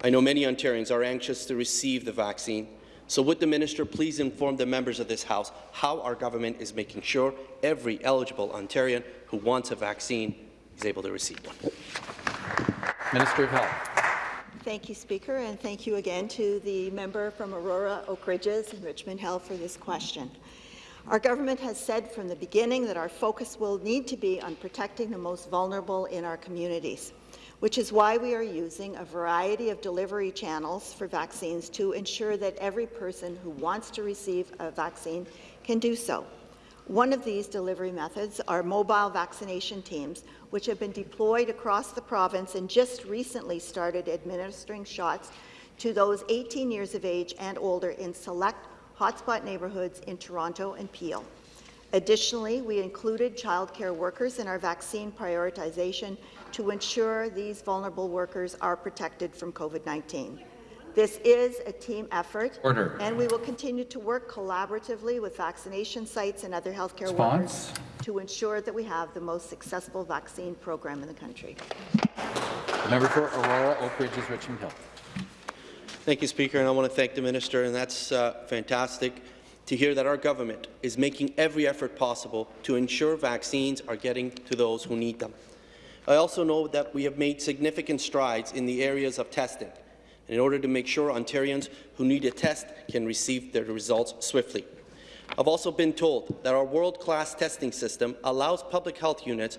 I know many Ontarians are anxious to receive the vaccine, so would the minister please inform the members of this House how our government is making sure every eligible Ontarian who wants a vaccine is able to receive one? Minister of Health. Thank you, Speaker, and thank you again to the member from Aurora, Oak Ridges, and Richmond Hill for this question. Our government has said from the beginning that our focus will need to be on protecting the most vulnerable in our communities, which is why we are using a variety of delivery channels for vaccines to ensure that every person who wants to receive a vaccine can do so. One of these delivery methods are mobile vaccination teams, which have been deployed across the province and just recently started administering shots to those 18 years of age and older in select hotspot neighbourhoods in Toronto and Peel. Additionally, we included childcare workers in our vaccine prioritization to ensure these vulnerable workers are protected from COVID-19. This is a team effort, Order. and we will continue to work collaboratively with vaccination sites and other healthcare Response. workers to ensure that we have the most successful vaccine program in the country. The member for Aurora, Oak Ridges, Richmond Hill. Thank you, Speaker, and I want to thank the minister, and that's uh, fantastic to hear that our government is making every effort possible to ensure vaccines are getting to those who need them. I also know that we have made significant strides in the areas of testing in order to make sure Ontarians who need a test can receive their results swiftly. I've also been told that our world-class testing system allows public health units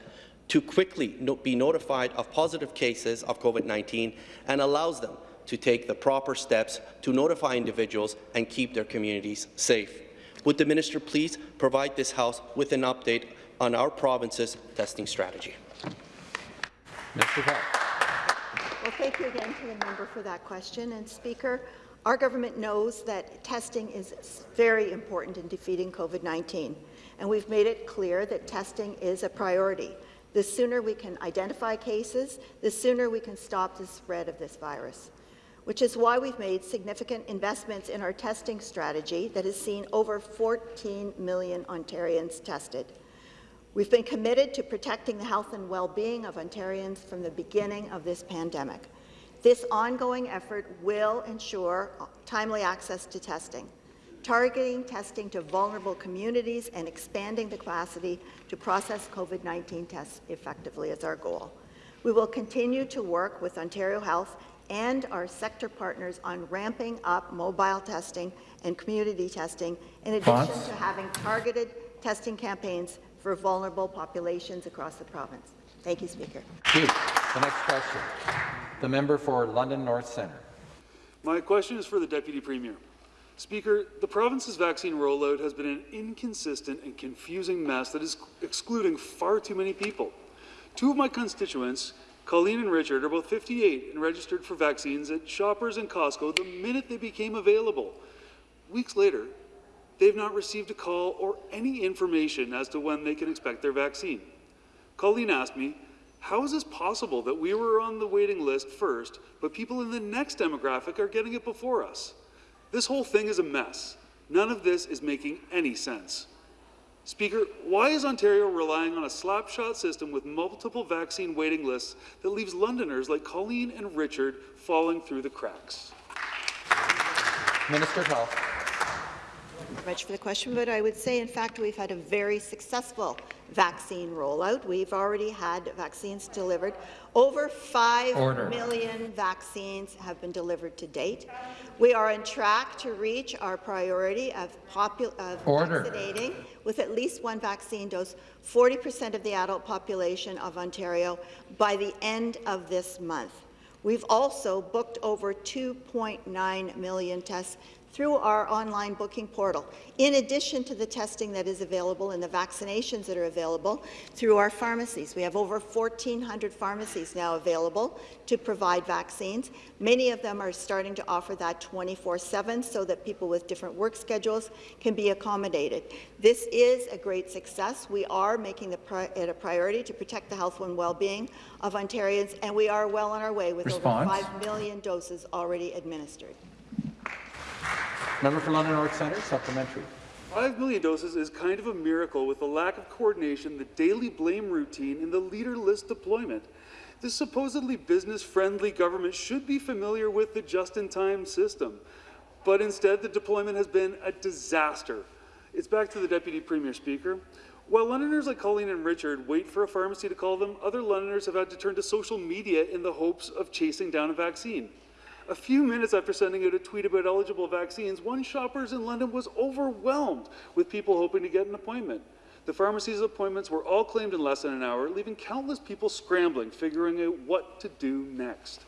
to quickly no be notified of positive cases of COVID-19 and allows them to take the proper steps to notify individuals and keep their communities safe. Would the minister please provide this House with an update on our province's testing strategy? Of Health. Well, thank you again to the member for that question. And Speaker, our government knows that testing is very important in defeating COVID-19, and we've made it clear that testing is a priority. The sooner we can identify cases, the sooner we can stop the spread of this virus which is why we've made significant investments in our testing strategy that has seen over 14 million Ontarians tested. We've been committed to protecting the health and well-being of Ontarians from the beginning of this pandemic. This ongoing effort will ensure timely access to testing. Targeting testing to vulnerable communities and expanding the capacity to process COVID-19 tests effectively is our goal. We will continue to work with Ontario Health and our sector partners on ramping up mobile testing and community testing, in addition Fonts. to having targeted testing campaigns for vulnerable populations across the province. Thank you, Speaker. Thank you. The next question, the member for London North Centre. My question is for the Deputy Premier. Speaker, the province's vaccine rollout has been an inconsistent and confusing mess that is excluding far too many people. Two of my constituents Colleen and Richard are both 58 and registered for vaccines at Shoppers and Costco the minute they became available. Weeks later, they've not received a call or any information as to when they can expect their vaccine. Colleen asked me, how is this possible that we were on the waiting list first, but people in the next demographic are getting it before us? This whole thing is a mess. None of this is making any sense. Speaker, why is Ontario relying on a slapshot system with multiple vaccine waiting lists that leaves Londoners like Colleen and Richard falling through the cracks? Minister of Health. Thank you very much for the question, but I would say, in fact, we've had a very successful vaccine rollout. We've already had vaccines delivered. Over five Order. million vaccines have been delivered to date. We are on track to reach our priority of, of vaccinating with at least one vaccine dose 40% of the adult population of Ontario by the end of this month. We've also booked over 2.9 million tests through our online booking portal, in addition to the testing that is available and the vaccinations that are available through our pharmacies. We have over 1,400 pharmacies now available to provide vaccines. Many of them are starting to offer that 24-7 so that people with different work schedules can be accommodated. This is a great success. We are making the pri it a priority to protect the health and well-being of Ontarians, and we are well on our way with Response. over 5 million doses already administered. Member for London North Centre, supplementary. Five million doses is kind of a miracle with the lack of coordination, the daily blame routine, and the leader list deployment. This supposedly business-friendly government should be familiar with the just-in-time system, but instead the deployment has been a disaster. It's back to the Deputy Premier Speaker. While Londoners like Colleen and Richard wait for a pharmacy to call them, other Londoners have had to turn to social media in the hopes of chasing down a vaccine. A few minutes after sending out a tweet about eligible vaccines, one shoppers in London was overwhelmed with people hoping to get an appointment. The pharmacy's appointments were all claimed in less than an hour, leaving countless people scrambling, figuring out what to do next.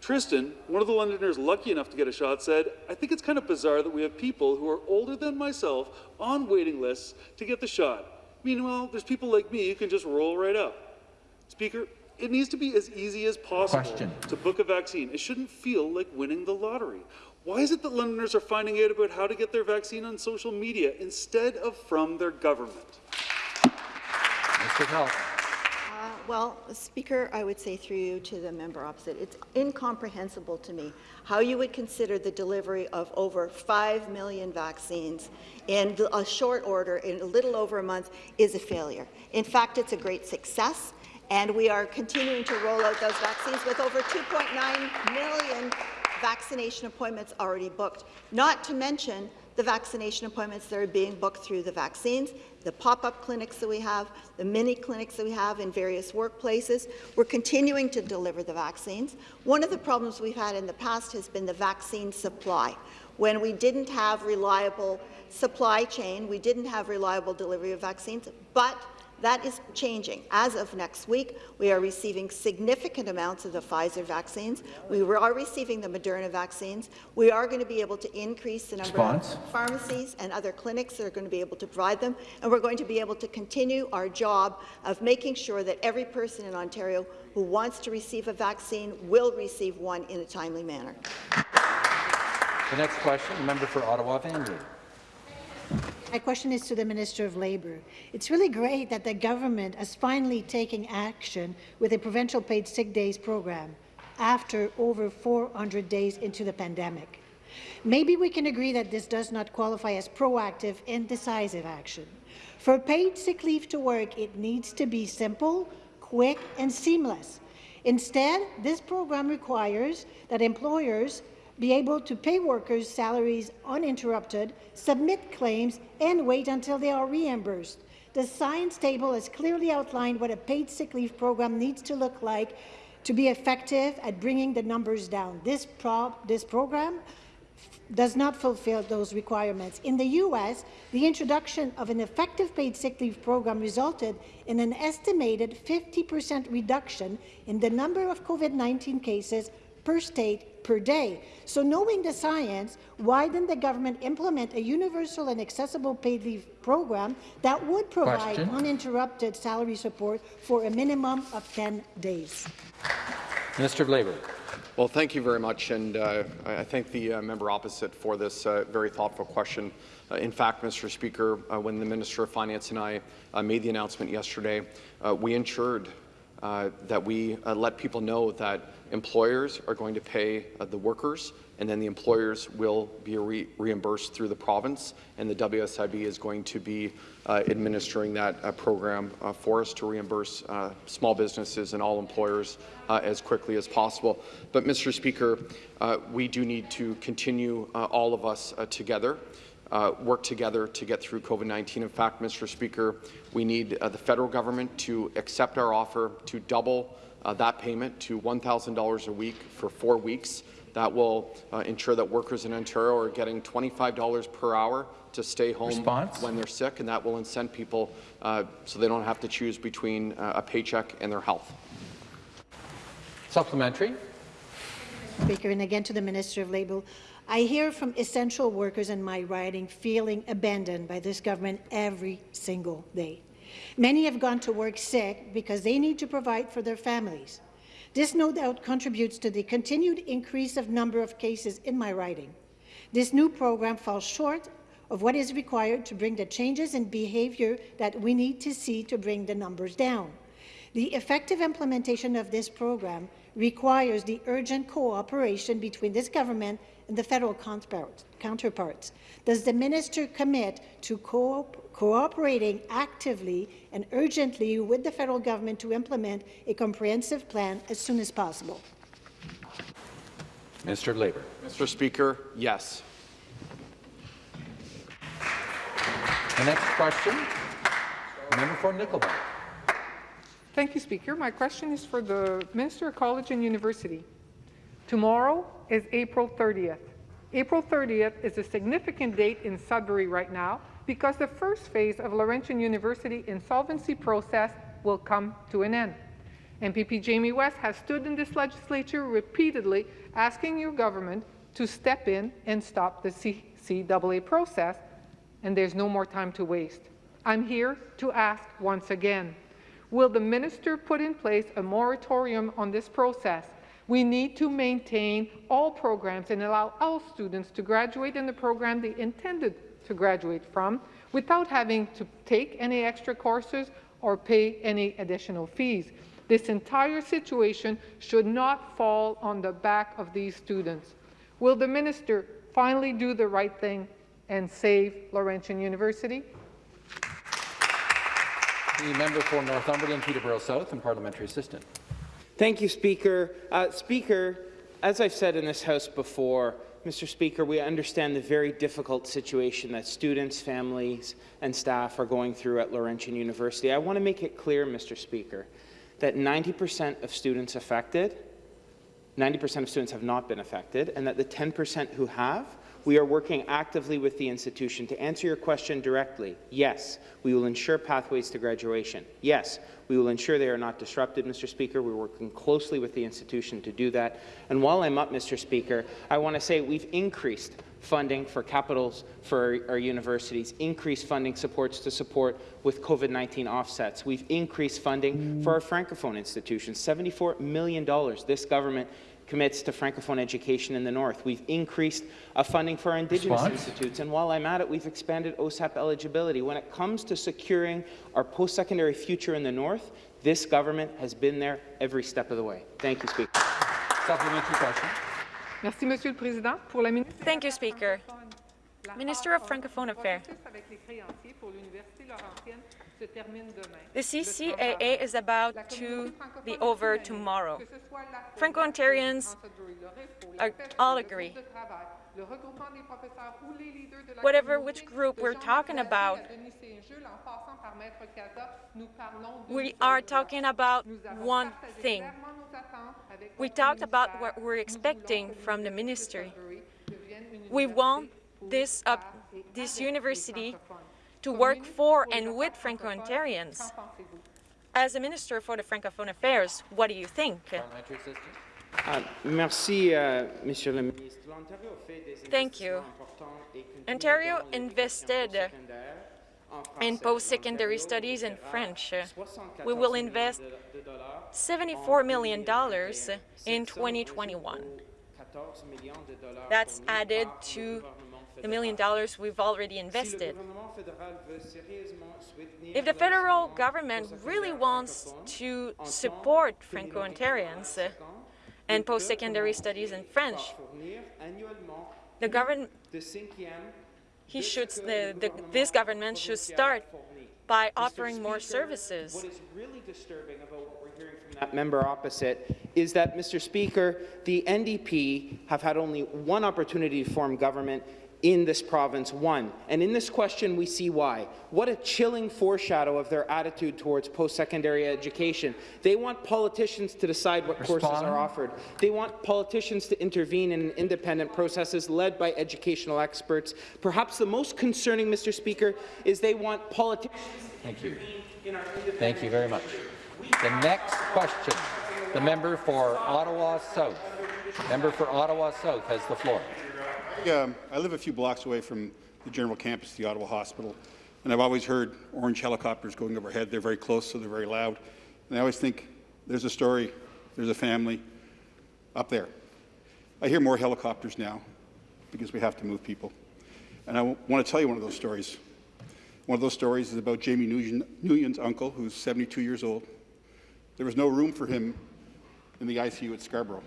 Tristan, one of the Londoners lucky enough to get a shot, said, I think it's kind of bizarre that we have people who are older than myself on waiting lists to get the shot. Meanwhile, there's people like me who can just roll right up. Speaker, it needs to be as easy as possible Question. to book a vaccine. It shouldn't feel like winning the lottery. Why is it that Londoners are finding out about how to get their vaccine on social media instead of from their government? Minister of Health. Uh, Well, Speaker, I would say through you to the member opposite, it's incomprehensible to me how you would consider the delivery of over 5 million vaccines in a short order, in a little over a month, is a failure. In fact, it's a great success, and we are continuing to roll out those vaccines with over 2.9 million vaccination appointments already booked, not to mention the vaccination appointments that are being booked through the vaccines, the pop-up clinics that we have, the mini clinics that we have in various workplaces. We're continuing to deliver the vaccines. One of the problems we've had in the past has been the vaccine supply. When we didn't have reliable supply chain, we didn't have reliable delivery of vaccines, but that is changing. As of next week, we are receiving significant amounts of the Pfizer vaccines. We are receiving the Moderna vaccines. We are going to be able to increase the number Response. of pharmacies and other clinics that are going to be able to provide them, and we're going to be able to continue our job of making sure that every person in Ontario who wants to receive a vaccine will receive one in a timely manner. The next question, the member for Ottawa Vanier. My question is to the Minister of Labour. It's really great that the government is finally taking action with a provincial paid sick days program after over 400 days into the pandemic. Maybe we can agree that this does not qualify as proactive and decisive action. For paid sick leave to work, it needs to be simple, quick and seamless. Instead, this program requires that employers be able to pay workers' salaries uninterrupted, submit claims, and wait until they are reimbursed. The science table has clearly outlined what a paid sick leave program needs to look like to be effective at bringing the numbers down. This, pro this program does not fulfill those requirements. In the U.S., the introduction of an effective paid sick leave program resulted in an estimated 50 percent reduction in the number of COVID-19 cases per state per day. So knowing the science, why didn't the government implement a universal and accessible paid leave program that would provide Question. uninterrupted salary support for a minimum of 10 days? Minister of Labour. Well, thank you very much, and uh, I thank the uh, member opposite for this uh, very thoughtful question. Uh, in fact, Mr. Speaker, uh, when the Minister of Finance and I uh, made the announcement yesterday, we ensured that we let people know that employers are going to pay the workers and then the employers will be re reimbursed through the province, and the WSIB is going to be uh, administering that uh, program uh, for us to reimburse uh, small businesses and all employers uh, as quickly as possible. But, Mr. Speaker, uh, we do need to continue, all of us together, work together to get through COVID-19. In fact, Mr. Speaker, we need the federal government to accept our offer to double that payment to $1,000 a week for four weeks. That will uh, ensure that workers in Ontario are getting $25 per hour to stay home Response? when they're sick, and that will incent people uh, so they don't have to choose between uh, a paycheck and their health. Supplementary. Speaker, and again to the Minister of Labour. I hear from essential workers in my riding feeling abandoned by this government every single day. Many have gone to work sick because they need to provide for their families. This no doubt contributes to the continued increase of number of cases in my riding. This new program falls short of what is required to bring the changes in behaviour that we need to see to bring the numbers down. The effective implementation of this program requires the urgent cooperation between this government and the federal counterparts. Does the minister commit to co cooperating actively and urgently with the federal government to implement a comprehensive plan as soon as possible? Minister of Labour. Mr. Speaker, yes. The next question, member for Nickel Belt. Thank you, Speaker. My question is for the Minister of College and University. Tomorrow is April 30th. April 30th is a significant date in Sudbury right now because the first phase of Laurentian University insolvency process will come to an end. MPP Jamie West has stood in this legislature repeatedly asking your government to step in and stop the CCAA process, and there's no more time to waste. I'm here to ask once again, will the minister put in place a moratorium on this process we need to maintain all programs and allow all students to graduate in the program they intended to graduate from without having to take any extra courses or pay any additional fees. This entire situation should not fall on the back of these students. Will the minister finally do the right thing and save Laurentian University? The member for Northumberland, Peterborough South, and parliamentary assistant. Thank you, Speaker. Uh, Speaker, as I've said in this House before, Mr. Speaker, we understand the very difficult situation that students, families, and staff are going through at Laurentian University. I want to make it clear, Mr. Speaker, that 90% of students affected, 90% of students have not been affected, and that the 10% who have we are working actively with the institution. To answer your question directly, yes, we will ensure pathways to graduation. Yes, we will ensure they are not disrupted, Mr. Speaker. We're working closely with the institution to do that. And while I'm up, Mr. Speaker, I want to say we've increased funding for capitals for our, universities, increased funding supports to support with COVID-19 offsets. We've increased funding for our Francophone institutions, $74 million. This government commits to Francophone education in the North. We've increased uh, funding for our Indigenous Response? institutes, and while I'm at it, we've expanded OSAP eligibility. When it comes to securing our post-secondary future in the North, this government has been there every step of the way. Thank you, Speaker. Supplementary question. Merci, Monsieur le Président. Pour la Thank you, Speaker. Minister of Francophone Affairs. The CCAA is about to be over tomorrow. Franco-Ontarians all agree. Whatever which group we're talking about, we are talking about one thing. We talked about what we're expecting from the ministry. We want this, uh, this university to work for and with Franco-Ontarians. As a Minister for the Francophone Affairs, what do you think? Uh, merci, uh, Monsieur le Ministre. Thank you. Ontario invested in post-secondary studies in French. We will invest $74 million in 2021. That's added to the million dollars we've already invested. If the federal government really wants to support Franco-Ontarians and post-secondary studies in French, the government, he should, the, the, this government should start by offering more services. What is really disturbing about what we're hearing from that member opposite is that, Mr. Speaker, the NDP have had only one opportunity to form government in this province one. And in this question, we see why. What a chilling foreshadow of their attitude towards post-secondary education. They want politicians to decide what Respond. courses are offered. They want politicians to intervene in independent processes led by educational experts. Perhaps the most concerning, Mr. Speaker, is they want politicians Thank you. Thank you very much. The next question, the member for Ottawa South. Member for Ottawa South has the floor. Um, I live a few blocks away from the general campus, the Ottawa Hospital, and I've always heard orange helicopters going overhead. They're very close, so they're very loud. And I always think there's a story, there's a family up there. I hear more helicopters now because we have to move people. And I want to tell you one of those stories. One of those stories is about Jamie Nguyen- Nguyen's uncle, who's 72 years old. There was no room for him in the ICU at Scarborough.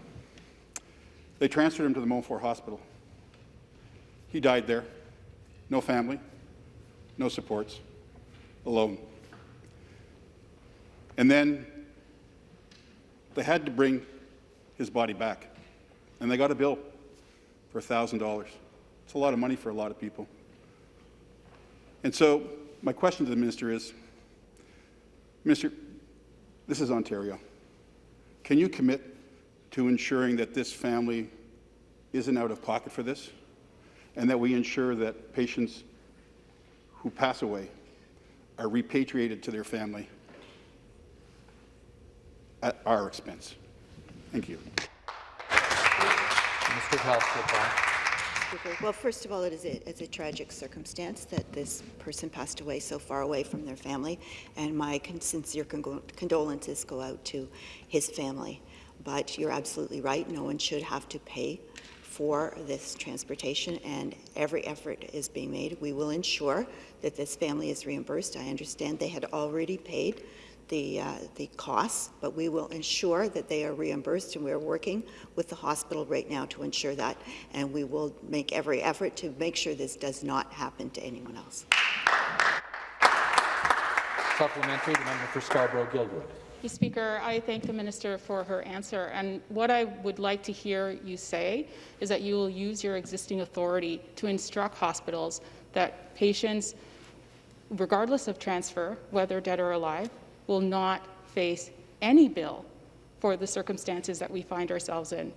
They transferred him to the Montfort Hospital. He died there. No family, no supports, alone. And then they had to bring his body back. And they got a bill for $1,000. It's a lot of money for a lot of people. And so my question to the minister is, Minister, this is Ontario. Can you commit to ensuring that this family isn't out of pocket for this? And that we ensure that patients who pass away are repatriated to their family at our expense. Thank you. Mr. Health, Well, first of all, it is a, it's a tragic circumstance that this person passed away so far away from their family, and my con sincere con condolences go out to his family. But you're absolutely right, no one should have to pay for this transportation, and every effort is being made. We will ensure that this family is reimbursed. I understand they had already paid the, uh, the costs, but we will ensure that they are reimbursed, and we're working with the hospital right now to ensure that, and we will make every effort to make sure this does not happen to anyone else. Supplementary, the member for Scarborough-Guildwood. Mr. Speaker, I thank the minister for her answer. And what I would like to hear you say is that you will use your existing authority to instruct hospitals that patients, regardless of transfer, whether dead or alive, will not face any bill for the circumstances that we find ourselves in.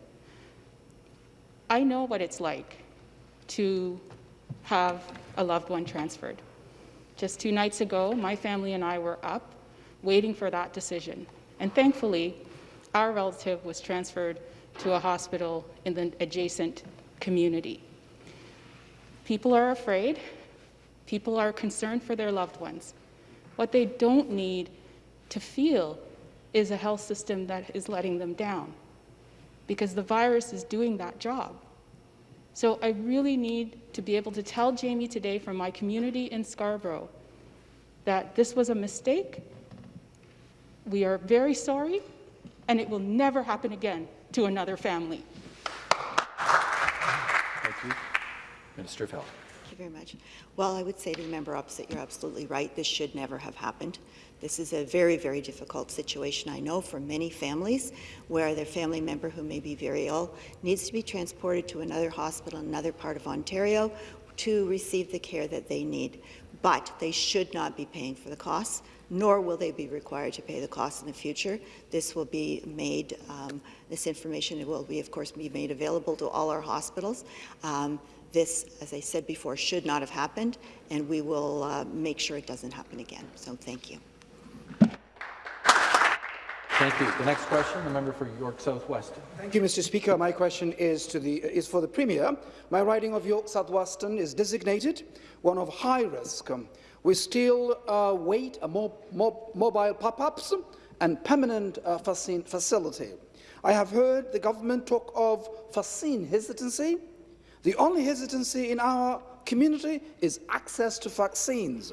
I know what it's like to have a loved one transferred. Just two nights ago, my family and I were up waiting for that decision. And thankfully, our relative was transferred to a hospital in the adjacent community. People are afraid. People are concerned for their loved ones. What they don't need to feel is a health system that is letting them down because the virus is doing that job. So I really need to be able to tell Jamie today from my community in Scarborough that this was a mistake we are very sorry, and it will never happen again to another family. Thank you. Minister of Health. Thank you very much. Well, I would say to the member opposite, you're absolutely right. This should never have happened. This is a very, very difficult situation, I know, for many families where their family member who may be very ill needs to be transported to another hospital in another part of Ontario to receive the care that they need. But they should not be paying for the costs nor will they be required to pay the costs in the future. This will be made, um, this information will be, of course, be made available to all our hospitals. Um, this, as I said before, should not have happened, and we will uh, make sure it doesn't happen again. So thank you. Thank you. The next question, the member for York South-Weston. Thank you, Mr. Speaker. My question is to the is for the Premier. My riding of York South-Weston is designated one of high risk. Um, we still uh, wait uh, mo mo mobile pop-ups and permanent uh, facility. I have heard the government talk of vaccine hesitancy. The only hesitancy in our community is access to vaccines.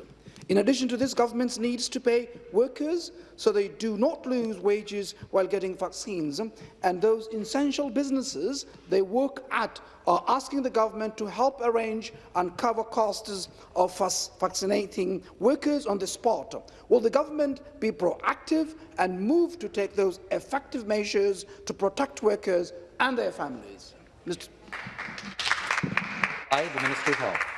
In addition to this, governments needs to pay workers so they do not lose wages while getting vaccines. And those essential businesses they work at are asking the government to help arrange and cover costs of vaccinating workers on the spot. Will the government be proactive and move to take those effective measures to protect workers and their families? Mr. I, the Minister of Health.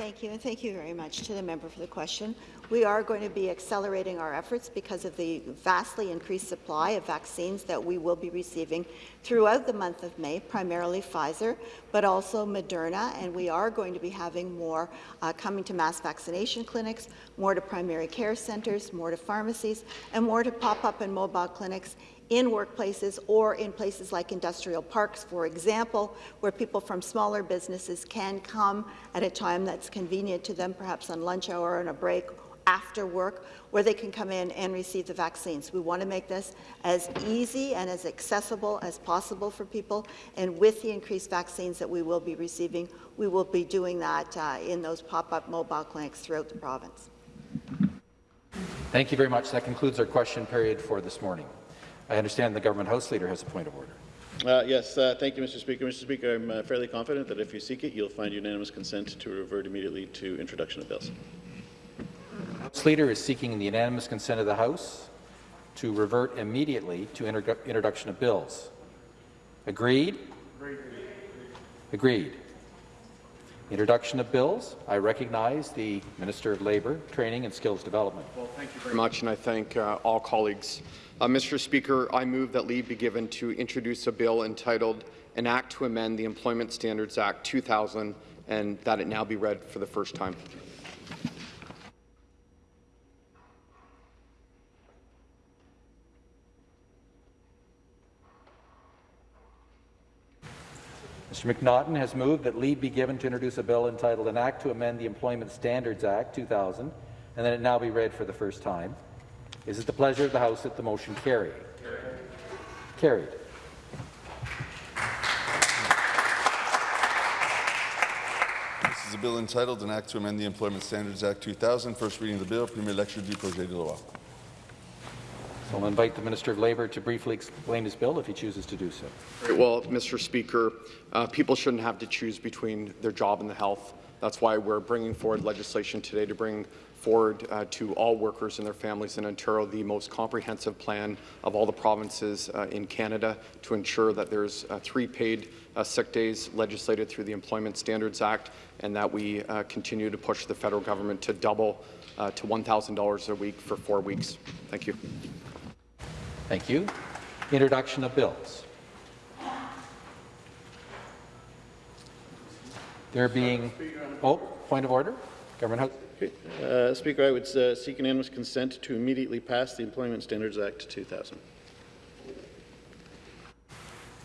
Thank you, and thank you very much to the member for the question. We are going to be accelerating our efforts because of the vastly increased supply of vaccines that we will be receiving throughout the month of May, primarily Pfizer, but also Moderna, and we are going to be having more uh, coming to mass vaccination clinics, more to primary care centres, more to pharmacies, and more to pop-up and mobile clinics in workplaces or in places like industrial parks, for example, where people from smaller businesses can come at a time that's convenient to them, perhaps on lunch hour or on a break after work, where they can come in and receive the vaccines. We want to make this as easy and as accessible as possible for people, and with the increased vaccines that we will be receiving, we will be doing that uh, in those pop-up mobile clinics throughout the province. Thank you very much. That concludes our question period for this morning. I understand the government House Leader has a point of order. Uh, yes, uh, thank you, Mr. Speaker. Mr. Speaker, I'm uh, fairly confident that if you seek it, you'll find unanimous consent to revert immediately to introduction of bills. House Leader is seeking the unanimous consent of the House to revert immediately to inter introduction of bills. Agreed? Agreed. Agreed. Introduction of bills. I recognize the Minister of Labour, Training and Skills Development. Well, thank you very much, and I thank uh, all colleagues uh, Mr. Speaker, I move that leave be given to introduce a bill entitled An Act to Amend the Employment Standards Act 2000 and that it now be read for the first time. Mr. McNaughton has moved that leave be given to introduce a bill entitled An Act to Amend the Employment Standards Act 2000 and that it now be read for the first time. Is it the pleasure of the House that the motion carry? Carried. Carried. This is a bill entitled An Act to Amend the Employment Standards Act 2000. First reading of the bill. Premier lecture du projet de loi. So I'll invite the Minister of Labour to briefly explain his bill if he chooses to do so. Well, Mr. Speaker, uh, people shouldn't have to choose between their job and the health. That's why we're bringing forward legislation today to bring forward uh, to all workers and their families in Ontario the most comprehensive plan of all the provinces uh, in Canada to ensure that there's uh, three paid uh, sick days legislated through the Employment Standards Act and that we uh, continue to push the federal government to double uh, to $1,000 a week for four weeks. Thank you. Thank you. Introduction of bills. There being, oh, point of order. Government House. Uh, Speaker, I would uh, seek unanimous consent to immediately pass the Employment Standards Act 2000.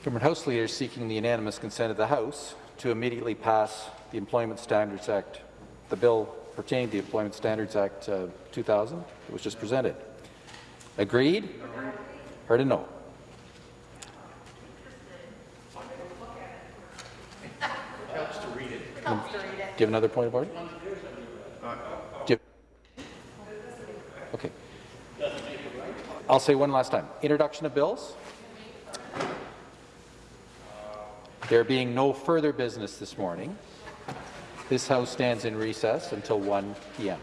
Government House Leader seeking the unanimous consent of the House to immediately pass the Employment Standards Act, the bill pertaining to the Employment Standards Act uh, 2000 that was just presented. Agreed? Heard a no. Helps to read it. Do another point of order? Okay. I'll say one last time. Introduction of bills. There being no further business this morning, this House stands in recess until 1 p.m.